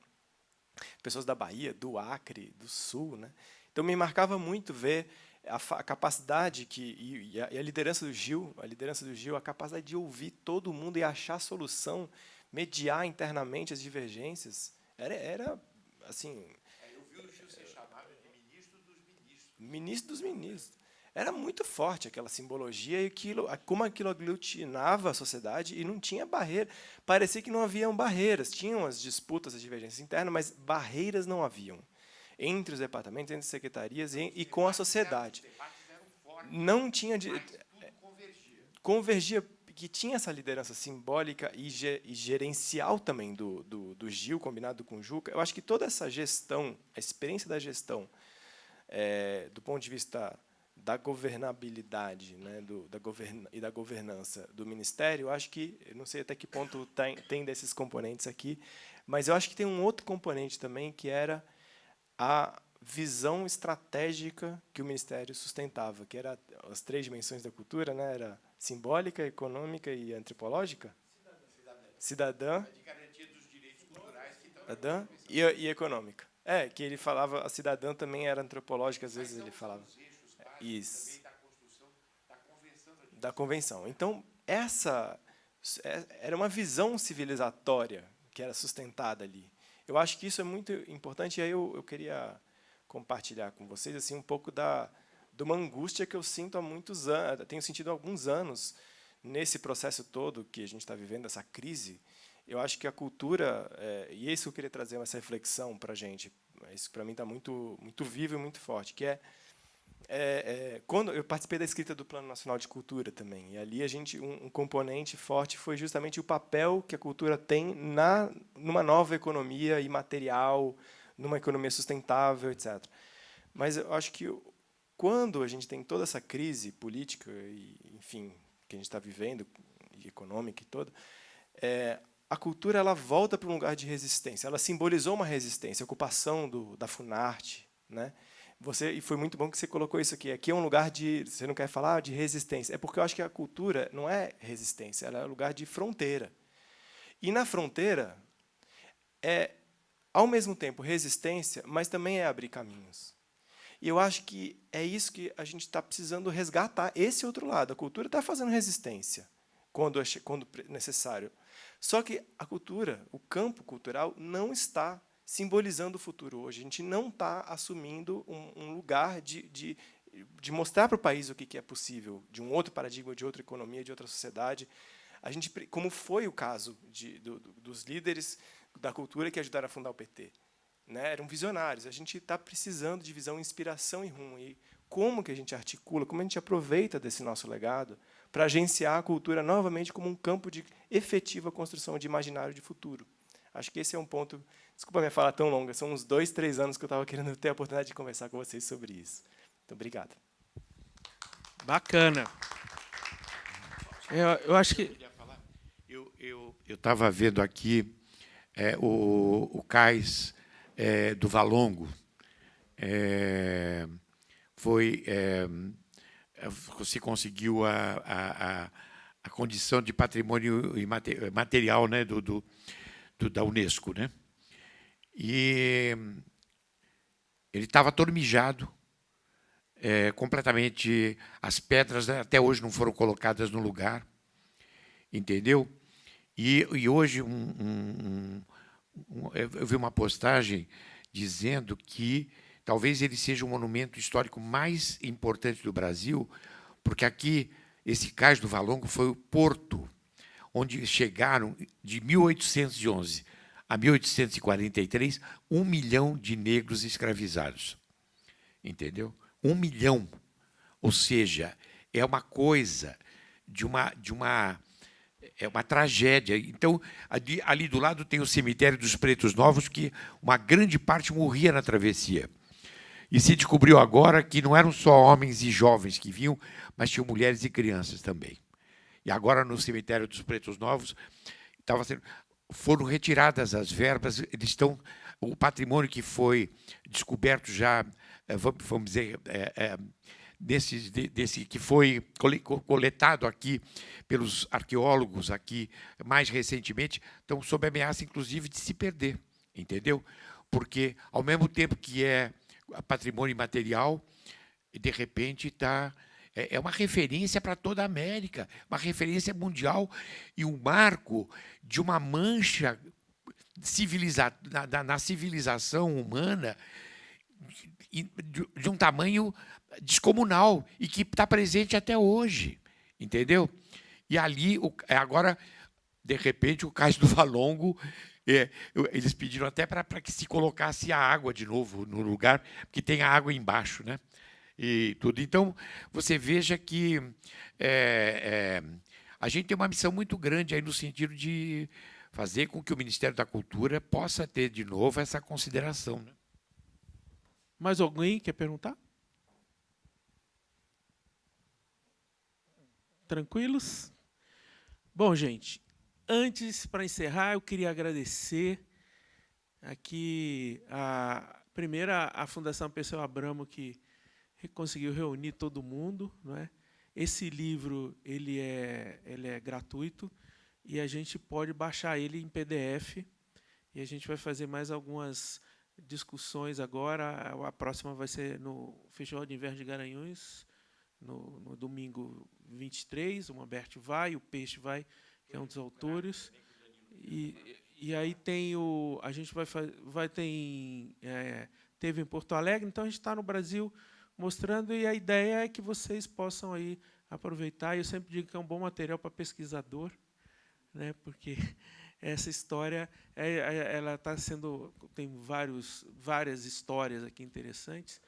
pessoas da Bahia, do Acre, do Sul. Né? Então, me marcava muito ver a, a capacidade que e, e, a, e, a, liderança do Gil, a liderança do Gil, a capacidade de ouvir todo mundo e achar solução, mediar internamente as divergências. Era, era assim. É, eu vi o Gil ser chamado de ministro dos ministros. ministro dos ministros. Era muito forte aquela simbologia e aquilo, como aquilo aglutinava a sociedade e não tinha barreira. Parecia que não haviam barreiras. Tinham as disputas, as divergências internas, mas barreiras não haviam entre os departamentos, entre as secretarias e, e com a sociedade. Não tinha... De, convergia que tinha essa liderança simbólica e, e gerencial também do, do, do, Gil, combinado com o Juca, eu acho que toda essa gestão, a experiência da gestão, é, do ponto de vista da governabilidade né, do, da governa, e da governança do Ministério, eu acho que, não sei até que ponto tem, tem desses componentes aqui, mas eu acho que tem um outro componente também, que era a visão estratégica que o Ministério sustentava, que era as três dimensões da cultura, né, era simbólica, econômica e antropológica? Cidadã. Cidadã e, e econômica. É, que ele falava, a cidadã também era antropológica, às vezes ele falava. Isso. Da convenção. Então, essa é, era uma visão civilizatória que era sustentada ali. Eu acho que isso é muito importante, e aí eu, eu queria compartilhar com vocês assim um pouco da, de uma angústia que eu sinto há muitos anos, tenho sentido há alguns anos nesse processo todo que a gente está vivendo, essa crise. Eu acho que a cultura, é, e é isso que eu queria trazer essa reflexão para a gente, isso para mim está muito, muito vivo e muito forte, que é, é, é, quando eu participei da escrita do Plano Nacional de Cultura também, e ali a gente um, um, componente forte foi justamente o papel que a cultura tem na numa nova economia imaterial, numa economia sustentável, etc. Mas eu acho que quando a gente tem toda essa crise política e, enfim, que a gente está vivendo, e econômica e toda, é, a cultura ela volta para um lugar de resistência. Ela simbolizou uma resistência, a ocupação do, da Funarte, né? Você e foi muito bom que você colocou isso aqui. Aqui é um lugar de, você não quer falar de resistência, é porque eu acho que a cultura não é resistência, ela é um lugar de fronteira. E na fronteira é ao mesmo tempo resistência, mas também é abrir caminhos. E eu acho que é isso que a gente está precisando resgatar, esse outro lado. A cultura está fazendo resistência quando, quando necessário. Só que a cultura, o campo cultural, não está simbolizando o futuro hoje. A gente não está assumindo um, um lugar de, de, de, mostrar para o país o que, que é possível, de um outro paradigma, de outra economia, de outra sociedade. A gente, como foi o caso de, do, dos líderes da cultura que ajudaram a fundar o PT né, eram visionários. A gente está precisando de visão, inspiração e rumo. E como que a gente articula, como a gente aproveita desse nosso legado para agenciar a cultura novamente como um campo de efetiva construção de imaginário de futuro. Acho que esse é um ponto... Desculpa minha fala tão longa, são uns dois, três anos que eu estava querendo ter a oportunidade de conversar com vocês sobre isso. Então, obrigado. Bacana. Eu, eu acho que... Eu estava vendo aqui é, o, o Cais é, do Valongo é, foi é, se conseguiu a, a, a, condição de patrimônio material né, do, do, do da Unesco. Né? E ele estava todo mijado, é, completamente... As pedras até hoje não foram colocadas no lugar, entendeu? E, e hoje um, um, eu vi uma postagem dizendo que talvez ele seja o monumento histórico mais importante do Brasil, porque aqui, esse cais do Valongo foi o porto onde chegaram, de 1811 a 1843, um milhão de negros escravizados. Entendeu? Um milhão. Ou seja, é uma coisa de uma, de uma é uma tragédia. Então, ali, ali, do lado tem o cemitério dos Pretos Novos, que uma grande parte morria na travessia. E se descobriu agora que não eram só homens e jovens que vinham, mas tinham mulheres e crianças também. E agora, no cemitério dos Pretos Novos, estava sendo, foram retiradas as verbas, eles estão, o patrimônio que foi descoberto já, eh, vamos dizer, é, é, desse, desse que foi coletado aqui pelos arqueólogos aqui mais recentemente, estão sob ameaça, inclusive, de se perder, entendeu? Porque, ao mesmo tempo que é patrimônio imaterial, de repente está é, é uma referência para toda a América, uma referência mundial e um marco de uma mancha civiliza na, na civilização humana de um tamanho descomunal e que está presente até hoje, entendeu? E ali, agora, de repente, o cais do Valongo, é, eles pediram até para que se colocasse a água de novo no lugar, porque tem a água embaixo, né? E tudo. Então, você veja que é, é, a gente tem uma missão muito grande aí no sentido de fazer com que o Ministério da Cultura possa ter de novo essa consideração. Né? Mais alguém quer perguntar? Tranquilos? Bom, gente, antes, para encerrar, eu queria agradecer aqui, a, primeiro, a Fundação Pessoa Abramo, que conseguiu reunir todo mundo. Não é? Esse livro ele é, ele é gratuito e a gente pode baixar ele em PDF. E a gente vai fazer mais algumas discussões agora. A próxima vai ser no Festival de Inverno de Garanhuns, no, no domingo 23, o Humberto vai, o Peixe vai, que é um dos autores. E, e aí tem o. A gente vai, vai ter em, é, teve em Porto Alegre, então a gente está no Brasil mostrando, e a ideia é que vocês possam aí aproveitar. Eu sempre digo que é um bom material para pesquisador, né, porque essa história é, é, ela está sendo tem vários várias histórias aqui interessantes.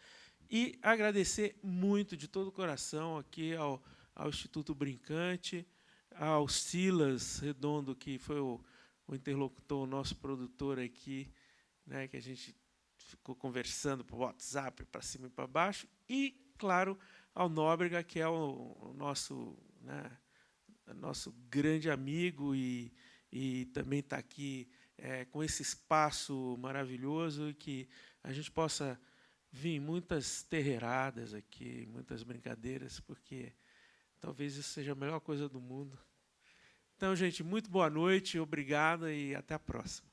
E agradecer muito de todo o coração aqui ao, ao Instituto Brincante, ao Silas Redondo, que foi o, o interlocutor, o nosso produtor aqui, né, que a gente ficou conversando por WhatsApp, para cima e para baixo, e, claro, ao Nóbrega, que é o, o nosso, né, nosso grande amigo e, e também está aqui é, com esse espaço maravilhoso que a gente possa vir muitas terreiradas aqui, muitas brincadeiras, porque talvez isso seja a melhor coisa do mundo. Então, gente, muito boa noite, obrigado e até a próxima.